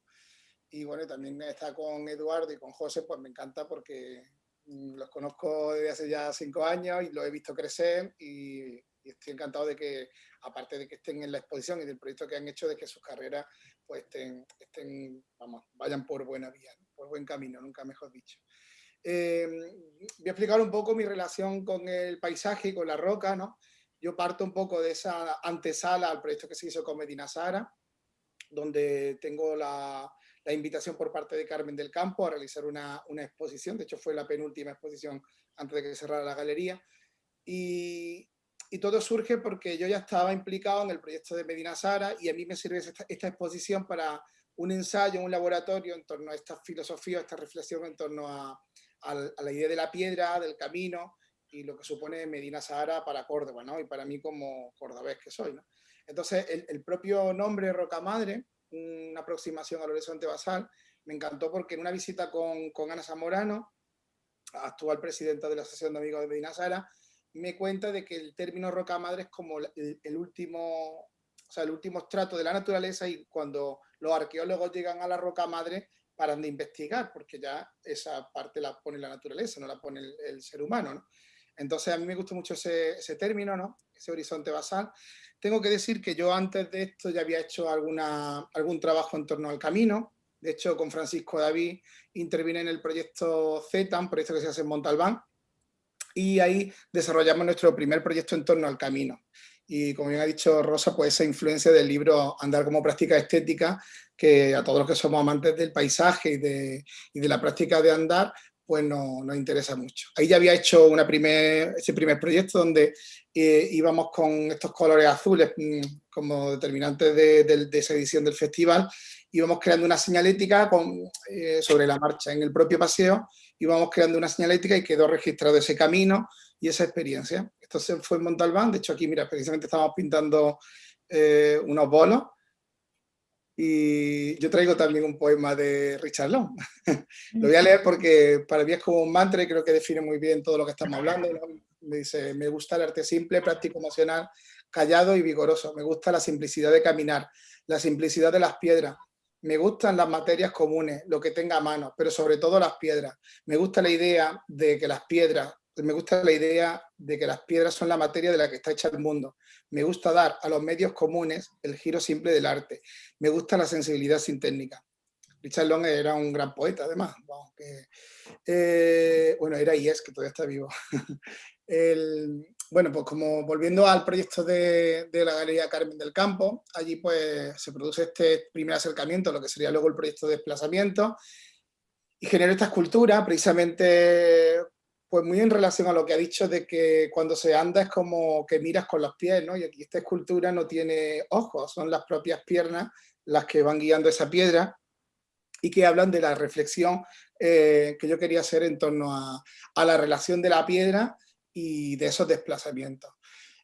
Y bueno, también está con Eduardo y con José, pues me encanta porque mm, los conozco desde hace ya cinco años y los he visto crecer y, estoy encantado de que, aparte de que estén en la exposición y del proyecto que han hecho, de que sus carreras pues estén, estén vamos, vayan por buena vía, por buen camino, nunca mejor dicho. Eh, voy a explicar un poco mi relación con el paisaje y con la roca, ¿no? Yo parto un poco de esa antesala al proyecto que se hizo con Medina Sara, donde tengo la, la invitación por parte de Carmen del Campo a realizar una, una, exposición, de hecho fue la penúltima exposición antes de que cerrara la galería, y, y, todo surge porque yo ya estaba implicado en el proyecto de Medina Sara y a mí me sirve esta, esta exposición para un ensayo, un laboratorio en torno a esta filosofía, esta reflexión en torno a, a, a la idea de la piedra, del camino, y lo que supone Medina Sahara para Córdoba, ¿no? Y para mí como cordobés que soy, ¿no? Entonces, el, propio nombre Roca Madre, una aproximación al horizonte basal, me encantó porque en una visita con, con Ana Zamorano, actual presidenta de la Asociación de Amigos de Medina Sahara, me cuenta de que el término roca madre es como el, el, último, o sea, el último estrato de la naturaleza y cuando los arqueólogos llegan a la roca madre paran de investigar, porque ya esa parte la pone la naturaleza, no la pone el, ser humano, ¿no? Entonces a mí me gusta mucho ese, ese, término, ¿no? ese horizonte basal. Tengo que decir que yo antes de esto ya había hecho alguna, algún trabajo en torno al camino. De hecho, con Francisco David intervine en el proyecto Z, un proyecto que se hace en Montalbán, y ahí desarrollamos nuestro primer proyecto en torno al camino. Y como bien ha dicho Rosa, pues esa influencia del libro Andar como práctica estética, que a todos los que somos amantes del paisaje y de, la práctica de andar, pues no, nos interesa mucho. Ahí ya había hecho ese primer proyecto donde eh, íbamos con estos colores azules mmm, como determinantes de, de, de, esa edición del festival, íbamos creando una señalética con, eh, sobre la marcha. En el propio paseo íbamos creando una señalética y quedó registrado ese camino y esa experiencia. Esto se fue en Montalbán, de hecho aquí, mira, precisamente estamos pintando eh, unos bolos y yo traigo también un poema de Richard Long. lo voy a leer porque para mí es como un mantra y creo que define muy bien todo lo que estamos hablando. Me dice, me gusta el arte simple, práctico, emocional, callado y vigoroso. Me gusta la simplicidad de caminar, la simplicidad de las piedras. Me gustan las materias comunes, lo que tenga a mano, pero sobre todo las piedras. Me gusta la idea de que las piedras me gusta la idea de que las piedras son la materia de la que está hecha el mundo. Me gusta dar a los medios comunes el giro simple del arte. Me gusta la sensibilidad sin técnica. Richard Long era un gran poeta, además. Bueno, que, eh, bueno era y es, que todavía está vivo. bueno, pues como volviendo al proyecto de, de, la Galería Carmen del Campo, allí pues se produce este primer acercamiento, lo que sería luego el proyecto de desplazamiento, y genero esta escultura precisamente pues muy en relación a lo que ha dicho de que cuando se anda es como que miras con los pies, ¿no? Y aquí esta escultura no tiene ojos, son las propias piernas las que van guiando esa piedra y que hablan de la reflexión eh, que yo quería hacer en torno a, la relación de la piedra y de esos desplazamientos.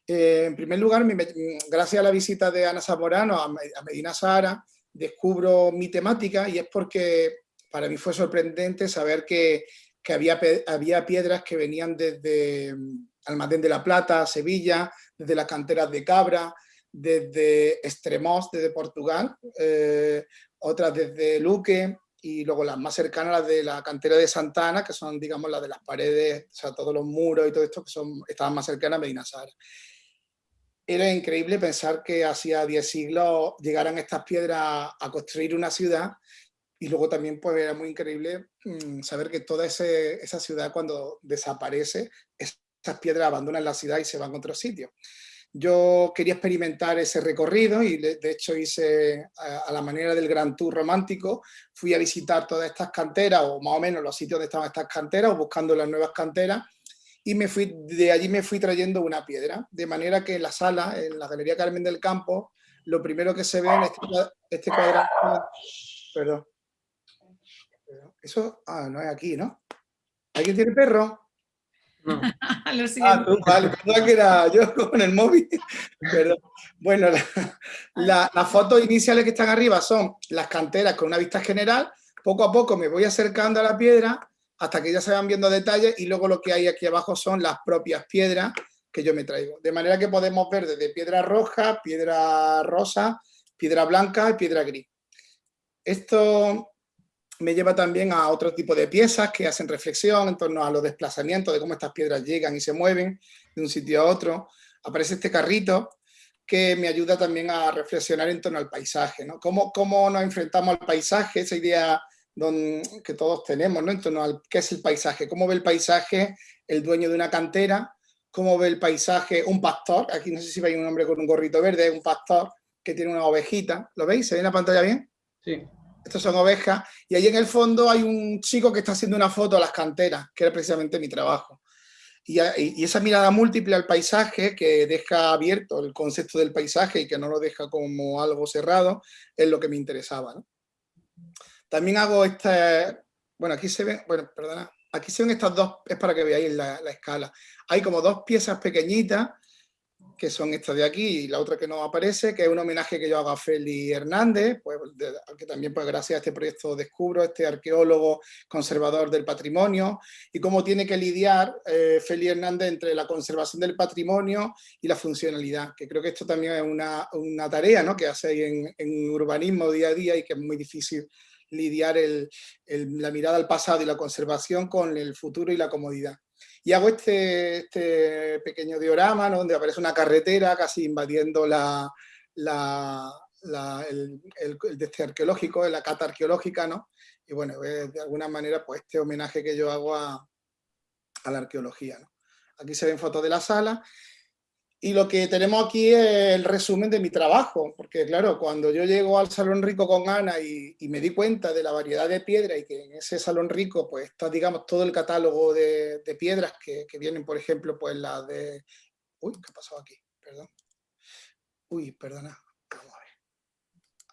Eh, en primer lugar, gracias a la visita de Ana Zamorano a, a Medina Sahara, descubro mi temática y es porque para mí fue sorprendente saber que que había, había piedras que venían desde mm, Almadén de la Plata, Sevilla, desde las canteras de Cabra, desde Extremos, desde Portugal, eh, otras desde Luque, y luego las más cercanas, las de la cantera de Santana, que son, digamos, las de las paredes, o sea, todos los muros y todo esto, que son, estaban más cercanas a Medina Sara. Era increíble pensar que hacía 10 siglos llegaran estas piedras a construir una ciudad y luego también pues, era muy increíble mmm, saber que toda ese, esa ciudad cuando desaparece, esas piedras abandonan la ciudad y se van a otro sitio. Yo quería experimentar ese recorrido y de, hecho hice a, la manera del Gran Tour romántico, fui a visitar todas estas canteras o más o menos los sitios donde estaban estas canteras o buscando las nuevas canteras y me fui, de allí me fui trayendo una piedra, de manera que en la sala, en la Galería Carmen del Campo, lo primero que se ve en este, este cuadrado, perdón, eso, ah, no es aquí, ¿no? ¿Alguien tiene perro? No. Lo ah, tú, vale, pensaba que era yo con el móvil. Perdón. Bueno, la, la, las fotos iniciales que están arriba son las canteras con una vista general. Poco a poco me voy acercando a la piedra hasta que ya se van viendo detalles y luego lo que hay aquí abajo son las propias piedras que yo me traigo. De manera que podemos ver desde piedra roja, piedra rosa, piedra blanca y piedra gris. Esto me lleva también a otro tipo de piezas que hacen reflexión en torno a los desplazamientos, de cómo estas piedras llegan y se mueven de un sitio a otro. Aparece este carrito que me ayuda también a reflexionar en torno al paisaje, ¿no? Cómo, cómo nos enfrentamos al paisaje, esa idea que todos tenemos, ¿no? En torno al qué es el paisaje, cómo ve el paisaje el dueño de una cantera, cómo ve el paisaje un pastor, aquí no sé si veis un hombre con un gorrito verde, un pastor que tiene una ovejita, ¿lo veis? ¿Se ve en la pantalla bien? Sí. Estas son ovejas, y ahí en el fondo hay un chico que está haciendo una foto a las canteras, que era precisamente mi trabajo. Y, y, esa mirada múltiple al paisaje, que deja abierto el concepto del paisaje y que no lo deja como algo cerrado, es lo que me interesaba. ¿no? También hago este, bueno, aquí se ven, bueno, perdona, aquí se ven estas dos, es para que veáis la, la escala. Hay como dos piezas pequeñitas, que son estas de aquí y la otra que no aparece, que es un homenaje que yo hago a Feli Hernández, pues, que también pues gracias a este proyecto descubro, este arqueólogo conservador del patrimonio, y cómo tiene que lidiar eh, Feli Hernández entre la conservación del patrimonio y la funcionalidad, que creo que esto también es una, una tarea ¿no? que hacéis en, en urbanismo día a día y que es muy difícil lidiar la mirada al pasado y la conservación con el futuro y la comodidad. Y hago este, este pequeño diorama donde aparece una carretera casi invadiendo la, el, el, este arqueológico, la cata arqueológica, ¿no? Y bueno, de alguna manera pues este homenaje que yo hago a, a la arqueología, ¿no? Aquí se ven fotos de la sala y lo que tenemos aquí es el resumen de mi trabajo, porque claro, cuando yo llego al Salón Rico con Ana y, me di cuenta de la variedad de piedras y que en ese Salón Rico pues está, digamos, todo el catálogo de, piedras que, vienen, por ejemplo, pues las de... Uy, ¿qué ha pasado aquí? Perdón. Uy, perdona. Vamos a ver.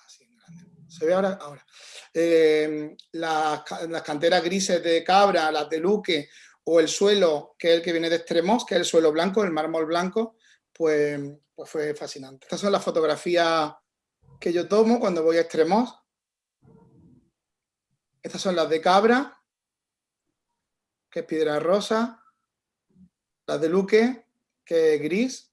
Así en grande. ¿Se ve ahora? Ahora. Eh, las, las canteras grises de Cabra, las de Luque, o el suelo, que es el que viene de Extremos, que es el suelo blanco, el mármol blanco, pues, pues, fue fascinante. Estas son las fotografías que yo tomo cuando voy a extremos. Estas son las de Cabra, que es piedra rosa. Las de Luque, que es gris.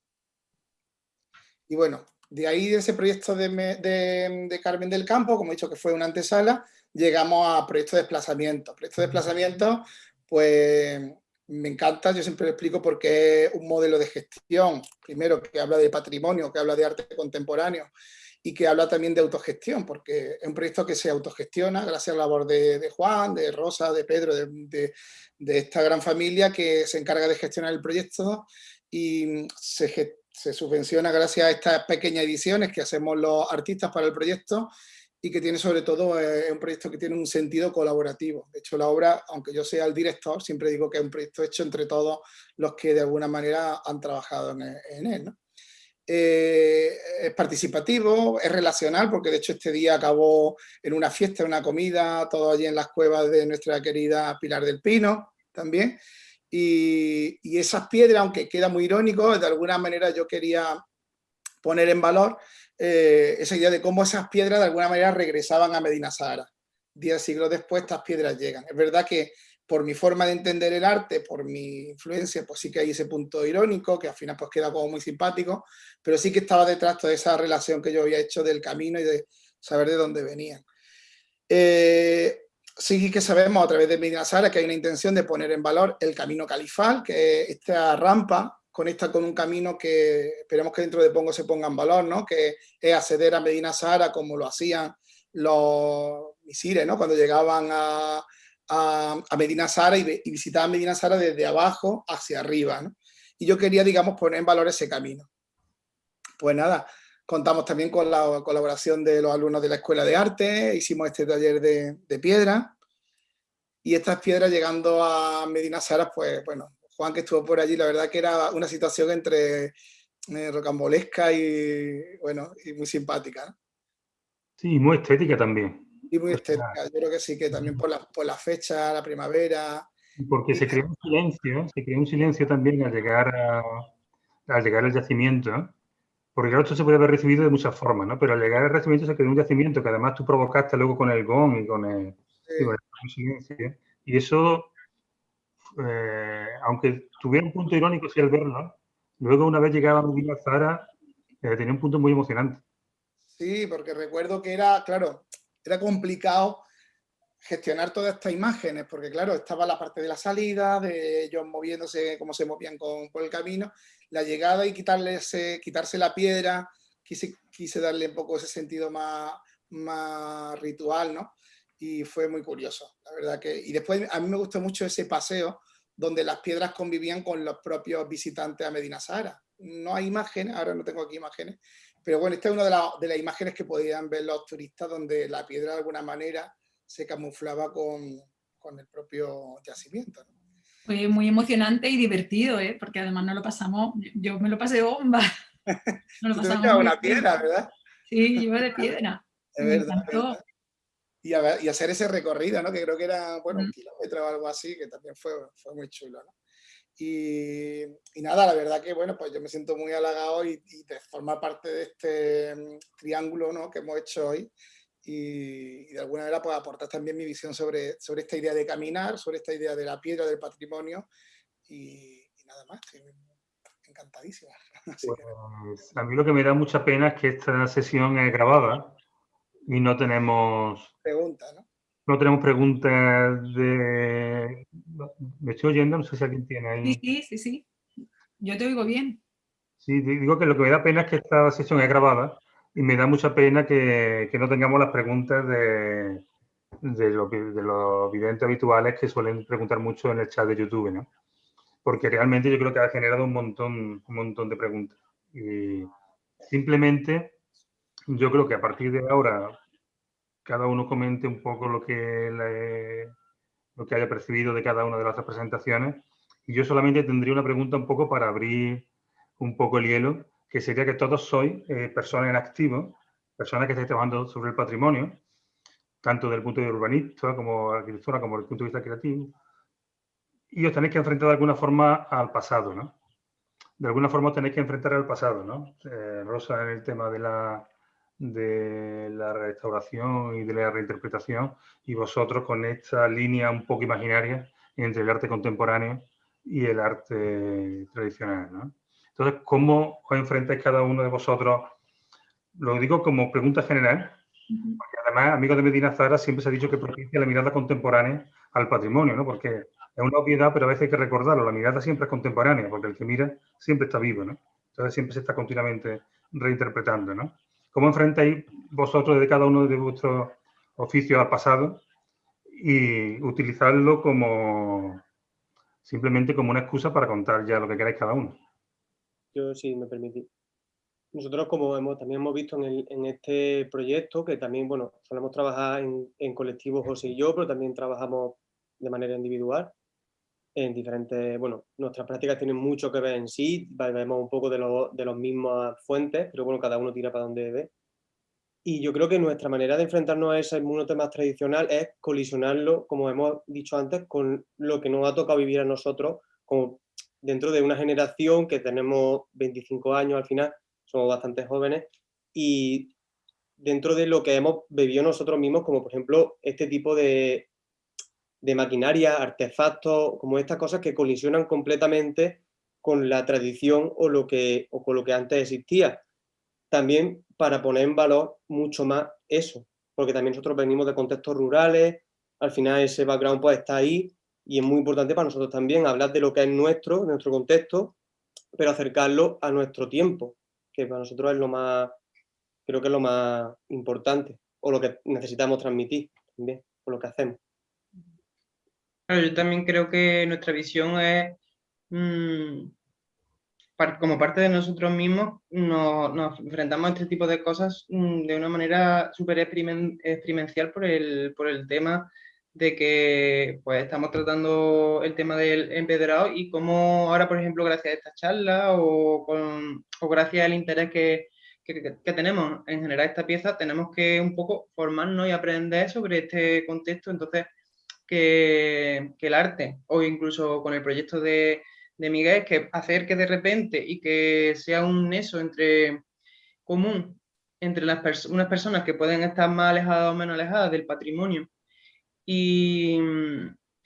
Y bueno, de ahí de ese proyecto de, Carmen del Campo, como he dicho que fue una antesala, llegamos a proyecto de desplazamiento. Proyecto de desplazamiento, pues me encanta, yo siempre lo explico porque es un modelo de gestión, primero que habla de patrimonio, que habla de arte contemporáneo y que habla también de autogestión, porque es un proyecto que se autogestiona gracias a la labor de, Juan, de Rosa, de Pedro, de, esta gran familia que se encarga de gestionar el proyecto y se, se subvenciona gracias a estas pequeñas ediciones que hacemos los artistas para el proyecto y que tiene sobre todo eh, un proyecto que tiene un sentido colaborativo. De hecho, la obra, aunque yo sea el director, siempre digo que es un proyecto hecho entre todos los que de alguna manera han trabajado en, él. Eh, es participativo, es relacional, porque de hecho este día acabó en una fiesta, una comida, todo allí en las cuevas de nuestra querida Pilar del Pino también. Y, y esas piedras, aunque queda muy irónico, de alguna manera yo quería poner en valor eh, esa idea de cómo esas piedras de alguna manera regresaban a Medina Sahara. Diez siglos después estas piedras llegan. Es verdad que por mi forma de entender el arte, por mi influencia, pues sí que hay ese punto irónico, que al final pues queda como muy simpático, pero sí que estaba detrás de esa relación que yo había hecho del camino y de saber de dónde venían. Eh, sí que sabemos a través de Medina Sahara que hay una intención de poner en valor el camino califal, que es esta rampa conecta con un camino que esperemos que dentro de poco se ponga en valor, ¿no? que es acceder a Medina Sahara como lo hacían los misires, ¿no? cuando llegaban a, a, Medina Sahara y, visitaban Medina Sahara desde abajo hacia arriba. Y yo quería, digamos, poner en valor ese camino. Pues nada, contamos también con la colaboración de los alumnos de la Escuela de Arte, hicimos este taller de, de piedra, y estas piedras llegando a Medina Sahara, pues bueno, Juan que estuvo por allí, la verdad que era una situación entre eh, rocambolesca y, bueno, y muy simpática. ¿no? Sí, muy estética también. Y muy estética, yo creo que sí, que también por la, por la fecha, la primavera. Porque se creó un silencio, se creó un silencio también al llegar, a, al llegar al yacimiento, porque claro, esto se puede haber recibido de muchas formas, ¿no? Pero al llegar al yacimiento se creó un yacimiento que además tú provocaste luego con el gong y con el, y con el silencio. Y eso eh, aunque tuviera un punto irónico si al verlo, luego una vez llegaba a Zara, eh, tenía un punto muy emocionante. Sí, porque recuerdo que era, claro, era complicado gestionar todas estas imágenes, porque claro, estaba la parte de la salida, de ellos moviéndose, cómo se movían con, por el camino, la llegada y quitarle quitarse la piedra, quise, quise darle un poco ese sentido más, más ritual, ¿no? Y fue muy curioso, la verdad que... Y después a mí me gustó mucho ese paseo donde las piedras convivían con los propios visitantes a Medina Sahara. No hay imágenes, ahora no tengo aquí imágenes, pero bueno, esta es una de, de las imágenes que podían ver los turistas donde la piedra de alguna manera se camuflaba con, con el propio yacimiento. Fue muy emocionante y divertido, ¿eh? porque además no lo pasamos, yo me lo pasé bomba. No lo pasamos una piedra, ¿verdad? Sí, yo de piedra. Es verdad, Y, hacer ese recorrido, ¿no? que creo que era bueno, un kilómetro o algo así, que también fue, fue muy chulo. ¿no? Y, y, nada, la verdad que bueno, pues yo me siento muy halagado y, y de formar parte de este mm, triángulo ¿no? que hemos hecho hoy y, de alguna manera pues, aportar también mi visión sobre, sobre esta idea de caminar, sobre esta idea de la piedra, del patrimonio y, nada más, estoy encantadísima. Pues, a mí lo que me da mucha pena es que esta sesión es grabada y no tenemos... Preguntas, ¿no? No tenemos preguntas de... ¿Me estoy oyendo? No sé si alguien tiene ahí. Sí, sí, sí, sí. Yo te oigo bien. Sí, digo que lo que me da pena es que esta sesión es grabada y me da mucha pena que, no tengamos las preguntas de, de, lo, de los videntes habituales que suelen preguntar mucho en el chat de YouTube, ¿no? Porque realmente yo creo que ha generado un montón, un montón de preguntas. Y simplemente yo creo que a partir de ahora cada uno comente un poco lo que, lo que haya percibido de cada una de las presentaciones. Y yo solamente tendría una pregunta un poco para abrir un poco el hielo que sería que todos sois eh, personas en activo, personas que estáis trabajando sobre el patrimonio, tanto desde el punto de vista urbanista como arquitectura, como desde el punto de vista creativo, y os tenéis que enfrentar de alguna forma al pasado, ¿no? De alguna forma os tenéis que enfrentar al pasado, ¿no? Eh, Rosa en el tema de la, de la restauración y de la reinterpretación, y vosotros con esta línea un poco imaginaria entre el arte contemporáneo y el arte tradicional, ¿no? Entonces, ¿cómo os enfrentáis cada uno de vosotros? Lo digo como pregunta general, porque además, amigos de Medina Zara, siempre se ha dicho que propicia la mirada contemporánea al patrimonio, ¿no? Porque es una obviedad, pero a veces hay que recordarlo, la mirada siempre es contemporánea, porque el que mira siempre está vivo, ¿no? Entonces siempre se está continuamente reinterpretando, ¿no? ¿Cómo enfrentáis vosotros de cada uno de vuestros oficios al pasado y utilizarlo como simplemente como una excusa para contar ya lo que queráis cada uno? yo sí me permití. Nosotros, como hemos, también hemos visto en, este proyecto, que también, bueno, solemos trabajar en, en colectivo José y yo, pero también trabajamos de manera individual en diferentes, bueno, nuestras prácticas tienen mucho que ver en sí, vemos un poco de, los de las mismas fuentes, pero bueno, cada uno tira para donde ve. Y yo creo que nuestra manera de enfrentarnos a ese mundo más tradicional es colisionarlo, como hemos dicho antes, con lo que nos ha tocado vivir a nosotros como dentro de una generación que tenemos 25 años al final, somos bastante jóvenes, y dentro de lo que hemos bebido nosotros mismos, como por ejemplo este tipo de, de maquinaria, artefactos, como estas cosas que colisionan completamente con la tradición o, lo que, o con lo que antes existía. También para poner en valor mucho más eso, porque también nosotros venimos de contextos rurales, al final ese background pues está ahí y es muy importante para nosotros también hablar de lo que es nuestro, nuestro contexto, pero acercarlo a nuestro tiempo, que para nosotros es lo más, creo que es lo más importante, o lo que necesitamos transmitir también, por lo que hacemos. Yo también creo que nuestra visión es, mm, como parte de nosotros mismos, nos, enfrentamos a este tipo de cosas mm, de una manera súper experiencial por el, por el tema de que pues estamos tratando el tema del empedrado y cómo ahora, por ejemplo, gracias a esta charla o, o gracias al interés que, que, que, tenemos en generar esta pieza, tenemos que un poco formarnos y aprender sobre este contexto. Entonces, que, el arte o incluso con el proyecto de, de Miguel, que hacer que de repente y que sea un eso entre común entre unas personas que pueden estar más alejadas o menos alejadas del patrimonio y,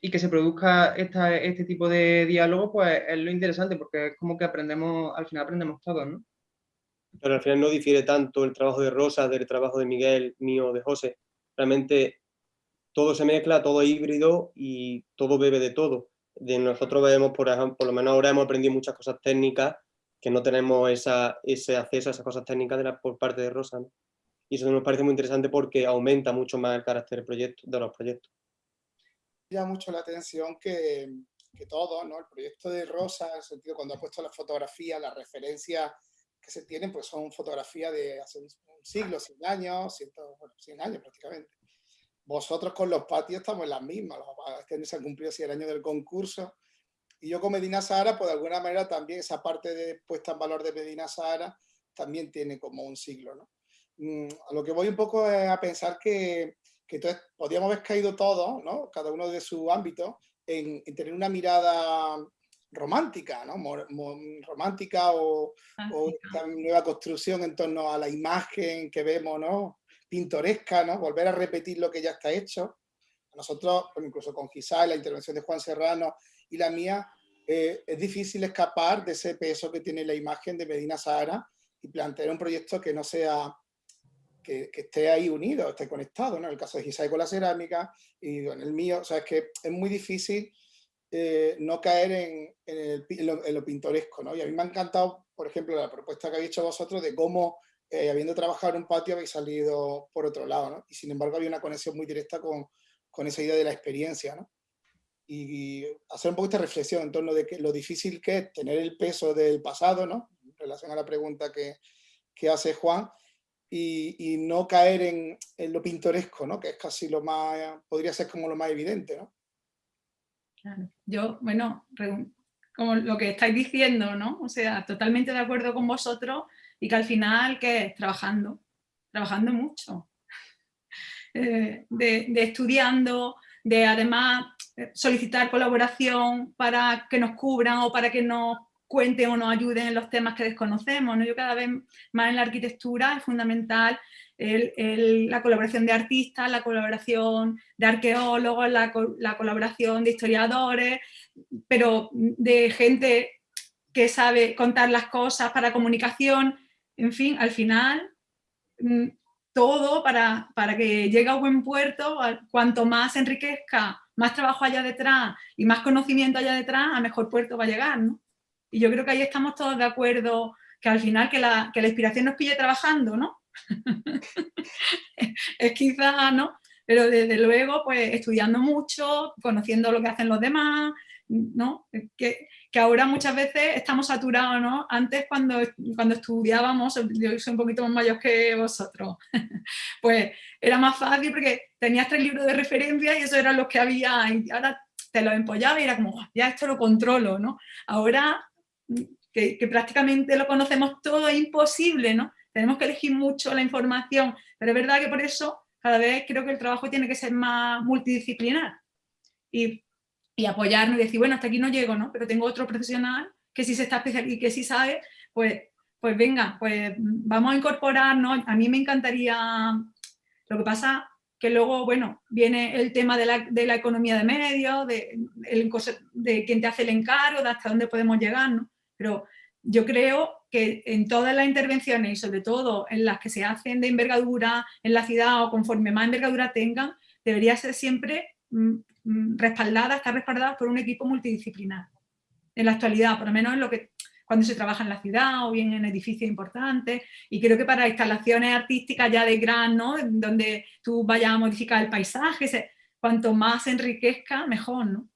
y que se produzca esta, este tipo de diálogo, pues es lo interesante, porque es como que aprendemos, al final aprendemos todos, ¿no? Pero al final no difiere tanto el trabajo de Rosa del trabajo de Miguel, mío, de José. Realmente todo se mezcla, todo híbrido y todo bebe de todo. De nosotros vemos, por ejemplo, por lo menos ahora hemos aprendido muchas cosas técnicas que no tenemos esa, ese acceso a esas cosas técnicas de la, por parte de Rosa. ¿no? y eso nos parece muy interesante porque aumenta mucho más el carácter proyecto, de los proyectos. Llama mucho la atención que, que todo, ¿no? el proyecto de Rosa, en el sentido cuando ha puesto la fotografía, las referencias que se tienen, pues son fotografías de hace un, siglo, 100 años, 100, bueno, 100 años prácticamente. Vosotros con los patios estamos en las mismas, este año se ha cumplido así el año del concurso, y yo con Medina Sahara, pues de alguna manera también esa parte de puesta en valor de Medina Sahara también tiene como un siglo, ¿no? Mm, a lo que voy un poco es a pensar que, que entonces podríamos haber caído todos, ¿no? cada uno de su ámbito, en, tener una mirada romántica, ¿no? romántica o, o, esta nueva construcción en torno a la imagen que vemos, ¿no? Pintoresca, ¿no? volver a repetir lo que ya está hecho. Nosotros, incluso con Gisá, la intervención de Juan Serrano y la mía, eh, es difícil escapar de ese peso que tiene la imagen de Medina Sahara y plantear un proyecto que no sea que, esté ahí unido, esté conectado, ¿no? En el caso de Gisai con la cerámica y en el mío, o sea, es que es muy difícil eh, no caer en, en, lo, pintoresco, ¿no? Y a mí me ha encantado, por ejemplo, la propuesta que habéis hecho vosotros de cómo, eh, habiendo trabajado en un patio, habéis salido por otro lado, ¿no? Y sin embargo había una conexión muy directa con, con esa idea de la experiencia, ¿no? Y, hacer un poco esta reflexión en torno de que lo difícil que es tener el peso del pasado, ¿no? En relación a la pregunta que, que hace Juan, y, no caer en, lo pintoresco, ¿no? que es casi lo más, podría ser como lo más evidente. ¿no? Claro. Yo, bueno, como lo que estáis diciendo, ¿no? O sea, totalmente de acuerdo con vosotros y que al final, ¿qué es? Trabajando, trabajando mucho. Eh, de, de, estudiando, de además eh, solicitar colaboración para que nos cubran o para que nos cuenten o nos ayuden en los temas que desconocemos. ¿no? Yo cada vez más en la arquitectura es fundamental la colaboración de artistas, la colaboración de arqueólogos, la, colaboración de historiadores, pero de gente que sabe contar las cosas para comunicación, en fin, al final mm, todo para, para que llegue a buen puerto, cuanto más enriquezca, más trabajo haya detrás y más conocimiento haya detrás, a mejor puerto va a llegar, ¿no? Y yo creo que ahí estamos todos de acuerdo, que al final que la, que la inspiración nos pille trabajando, ¿no? es quizá, ¿no? Pero desde luego, pues estudiando mucho, conociendo lo que hacen los demás, ¿no? Que, que ahora muchas veces estamos saturados, ¿no? Antes cuando, cuando estudiábamos, yo soy un poquito más mayor que vosotros, pues era más fácil porque tenías tres libros de referencia y eso eran los que había, y ahora te los empollaba y era como, ya esto lo controlo, ¿no? Ahora que, prácticamente lo conocemos todo, es imposible, ¿no? Tenemos que elegir mucho la información, pero es verdad que por eso cada vez creo que el trabajo tiene que ser más multidisciplinar y, y apoyarnos y decir, bueno, hasta aquí no llego, ¿no? Pero tengo otro profesional que sí se está especializando y que sí sabe, pues, pues venga, pues vamos a incorporarnos. A mí me encantaría, lo que pasa que luego, bueno, viene el tema de la, de la economía de medios, de, de quién te hace el encargo, de hasta dónde podemos llegar, ¿no? Pero yo creo que en todas las intervenciones y sobre todo en las que se hacen de envergadura en la ciudad o conforme más envergadura tengan, debería ser siempre respaldada, estar respaldada por un equipo multidisciplinar. En la actualidad, por lo menos en lo que cuando se trabaja en la ciudad o bien en edificios importantes y creo que para instalaciones artísticas ya de gran, ¿no? donde tú vayas a modificar el paisaje, cuanto más se enriquezca, mejor, ¿no?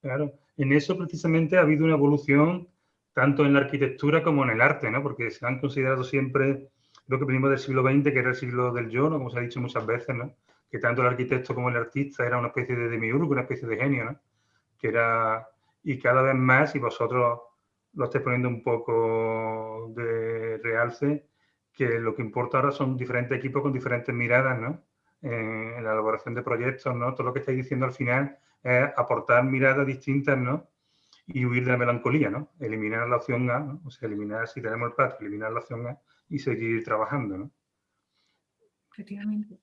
Claro, en eso precisamente ha habido una evolución tanto en la arquitectura como en el arte, ¿no? Porque se han considerado siempre lo que venimos del siglo XX, que era el siglo del yo, ¿no? Como se ha dicho muchas veces, ¿no? Que tanto el arquitecto como el artista era una especie de demiurgo, una especie de genio, ¿no? Que era... Y cada vez más, y vosotros lo estáis poniendo un poco de realce, que lo que importa ahora son diferentes equipos con diferentes miradas, ¿no? en la elaboración de proyectos, ¿no? Todo lo que estáis diciendo al final es aportar miradas distintas, ¿no? Y huir de la melancolía, ¿no? Eliminar la opción A, ¿no? o sea, eliminar, si tenemos el patio, eliminar la opción A y seguir trabajando, ¿no? Efectivamente.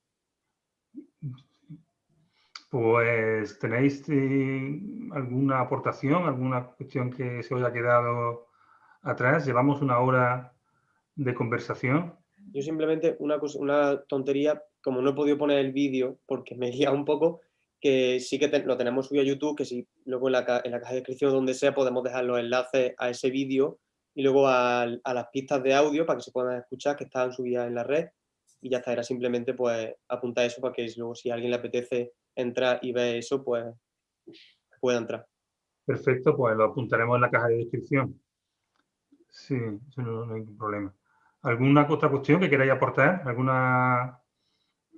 Pues, ¿tenéis eh, alguna aportación, alguna cuestión que se os haya quedado atrás? Llevamos una hora de conversación. Yo simplemente una, una tontería, como no he podido poner el vídeo porque me guía un poco, que sí que lo tenemos subido a YouTube, que si luego en la, caja de descripción donde sea podemos dejar los enlaces a ese vídeo y luego a, las pistas de audio para que se puedan escuchar que están subidas en la red. y ya está, era simplemente pues apuntar eso para que luego si a alguien le apetece entrar y ver eso, pues pueda entrar. Perfecto, pues lo apuntaremos en la caja de descripción. Sí, eso no, no hay ningún problema. ¿Alguna otra cuestión que queráis aportar? ¿Alguna,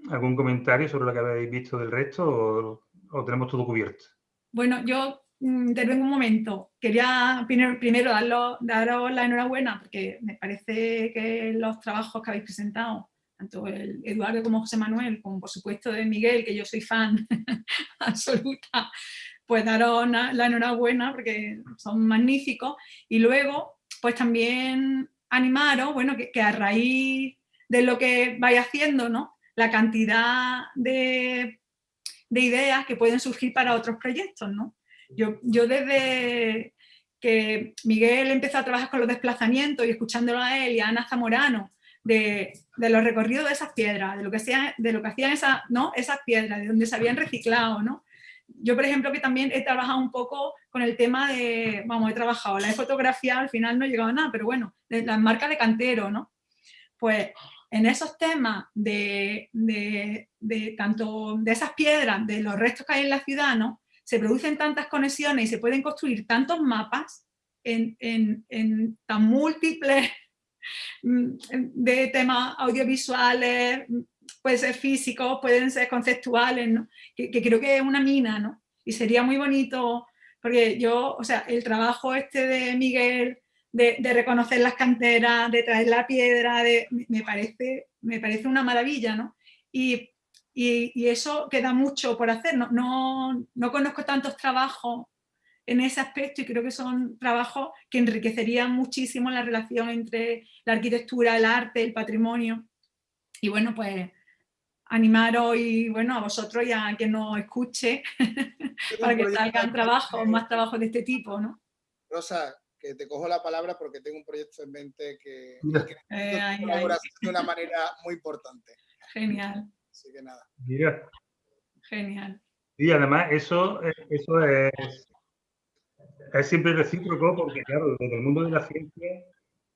¿Algún comentario sobre lo que habéis visto del resto o, o tenemos todo cubierto? Bueno, yo mm, intervengo un momento. Quería primero, primero daros, daros la enhorabuena porque me parece que los trabajos que habéis presentado, tanto el Eduardo como José Manuel, como por supuesto de Miguel, que yo soy fan absoluta, pues daros la enhorabuena porque son magníficos. Y luego, pues también animaros, bueno, que, que a raíz de lo que vais haciendo, ¿no? La cantidad de, de ideas que pueden surgir para otros proyectos, ¿no? Yo, yo desde que Miguel empezó a trabajar con los desplazamientos y escuchándolo a él y a Ana Zamorano, de, de los recorridos de esas piedras, de lo que, de lo que hacían esas, ¿no? esas piedras, de donde se habían reciclado, ¿no? Yo, por ejemplo, que también he trabajado un poco con el tema de, vamos, he trabajado, la he fotografiado, al final no he llegado a nada, pero bueno, las marcas de cantero, ¿no? Pues en esos temas de, de, de tanto de esas piedras, de los restos que hay en la ciudad, ¿no? Se producen tantas conexiones y se pueden construir tantos mapas en, en, en tan múltiples de temas audiovisuales, mm, pueden ser físicos, pueden ser conceptuales, que, creo que es una mina, ¿no? Y sería muy bonito, porque yo, o sea, el trabajo este de Miguel, de, reconocer las canteras, de traer la piedra, me, parece, me parece una maravilla, ¿no? Y, y, y eso queda mucho por hacer, no, no, no conozco tantos trabajos en ese aspecto y creo que son trabajos que enriquecerían muchísimo la relación entre la arquitectura, el arte, el patrimonio. Y bueno, pues animaros y bueno, a vosotros y a quien nos escuche para que salgan trabajos, más trabajos de este tipo, ¿no? Rosa, que te cojo la palabra porque tengo un proyecto en mente que, que Eh, ay, colabora ay, de una manera muy importante. genial, Así que nada. Mira, genial. y además eso, eh, eso es, es siempre recíproco porque, claro, desde el mundo de la ciencia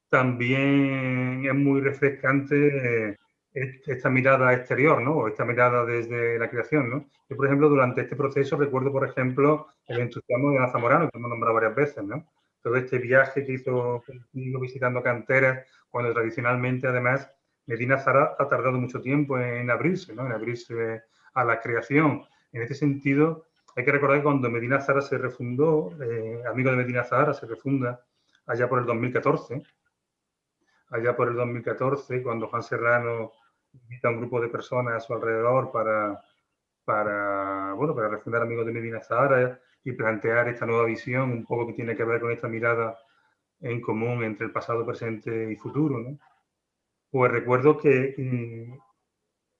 también es muy refrescante eh, est- esta mirada exterior, ¿no? Esta mirada desde la creación, ¿no? Yo, por ejemplo, durante este proceso recuerdo, por ejemplo, el entusiasmo de Ana Zamorano, que hemos nombrado varias veces, ¿no? Todo este viaje que hizo visitando canteras, cuando tradicionalmente, además, Medina Zara ha tardado mucho tiempo en abrirse, ¿no? En abrirse a la creación. En este sentido, hay que recordar que cuando Medina Zara se refundó, eh, amigo de Medina Zara se refunda allá por el 2014, allá por el 2014, cuando Juan Serrano invita a un grupo de personas a su alrededor para, para, bueno, para refundar Amigos de Medina Zahara y plantear esta nueva visión, un poco que tiene que ver con esta mirada en común entre el pasado, presente y futuro. ¿no? Pues recuerdo que mm,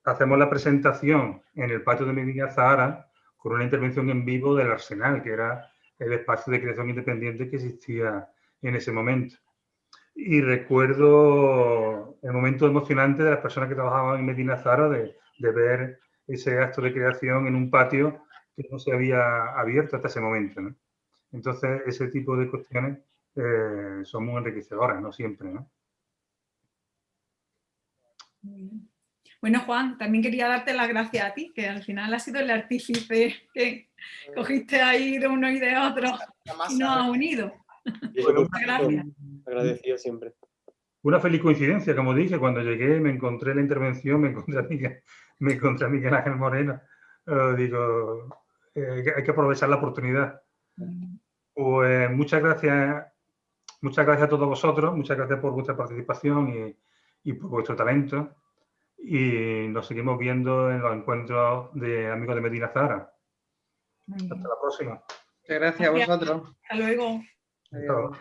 hacemos la presentación en el patio de Medina Zahara con una intervención en vivo del Arsenal, que era el espacio de creación independiente que existía en ese momento. Y recuerdo el momento emocionante de las personas que trabajaban en Medina Zara de, ver ese acto de creación en un patio que no se había abierto hasta ese momento. Entonces, ese tipo de cuestiones eh, son muy enriquecedoras, no siempre. Muy bien. Bueno, Juan, también quería darte las gracias a ti, que al final has sido el artífice que cogiste ahí de uno y de otro y nos ha unido. Bueno, eso, Muchas gracias. agradecido siempre. Una feliz coincidencia, como dije, cuando llegué me encontré la intervención, me encontré a Miguel, me encontré a Miguel Ángel Moreno. Eh, digo, eh, hay que aprovechar la oportunidad. Pues muchas gracias, muchas gracias a todos vosotros, muchas gracias por vuestra participación y, y por vuestro talento. Y nos seguimos viendo en los encuentros de amigos de Medina Zara. Hasta la próxima. Muchas gracias a vosotros. Hasta luego. Adiós.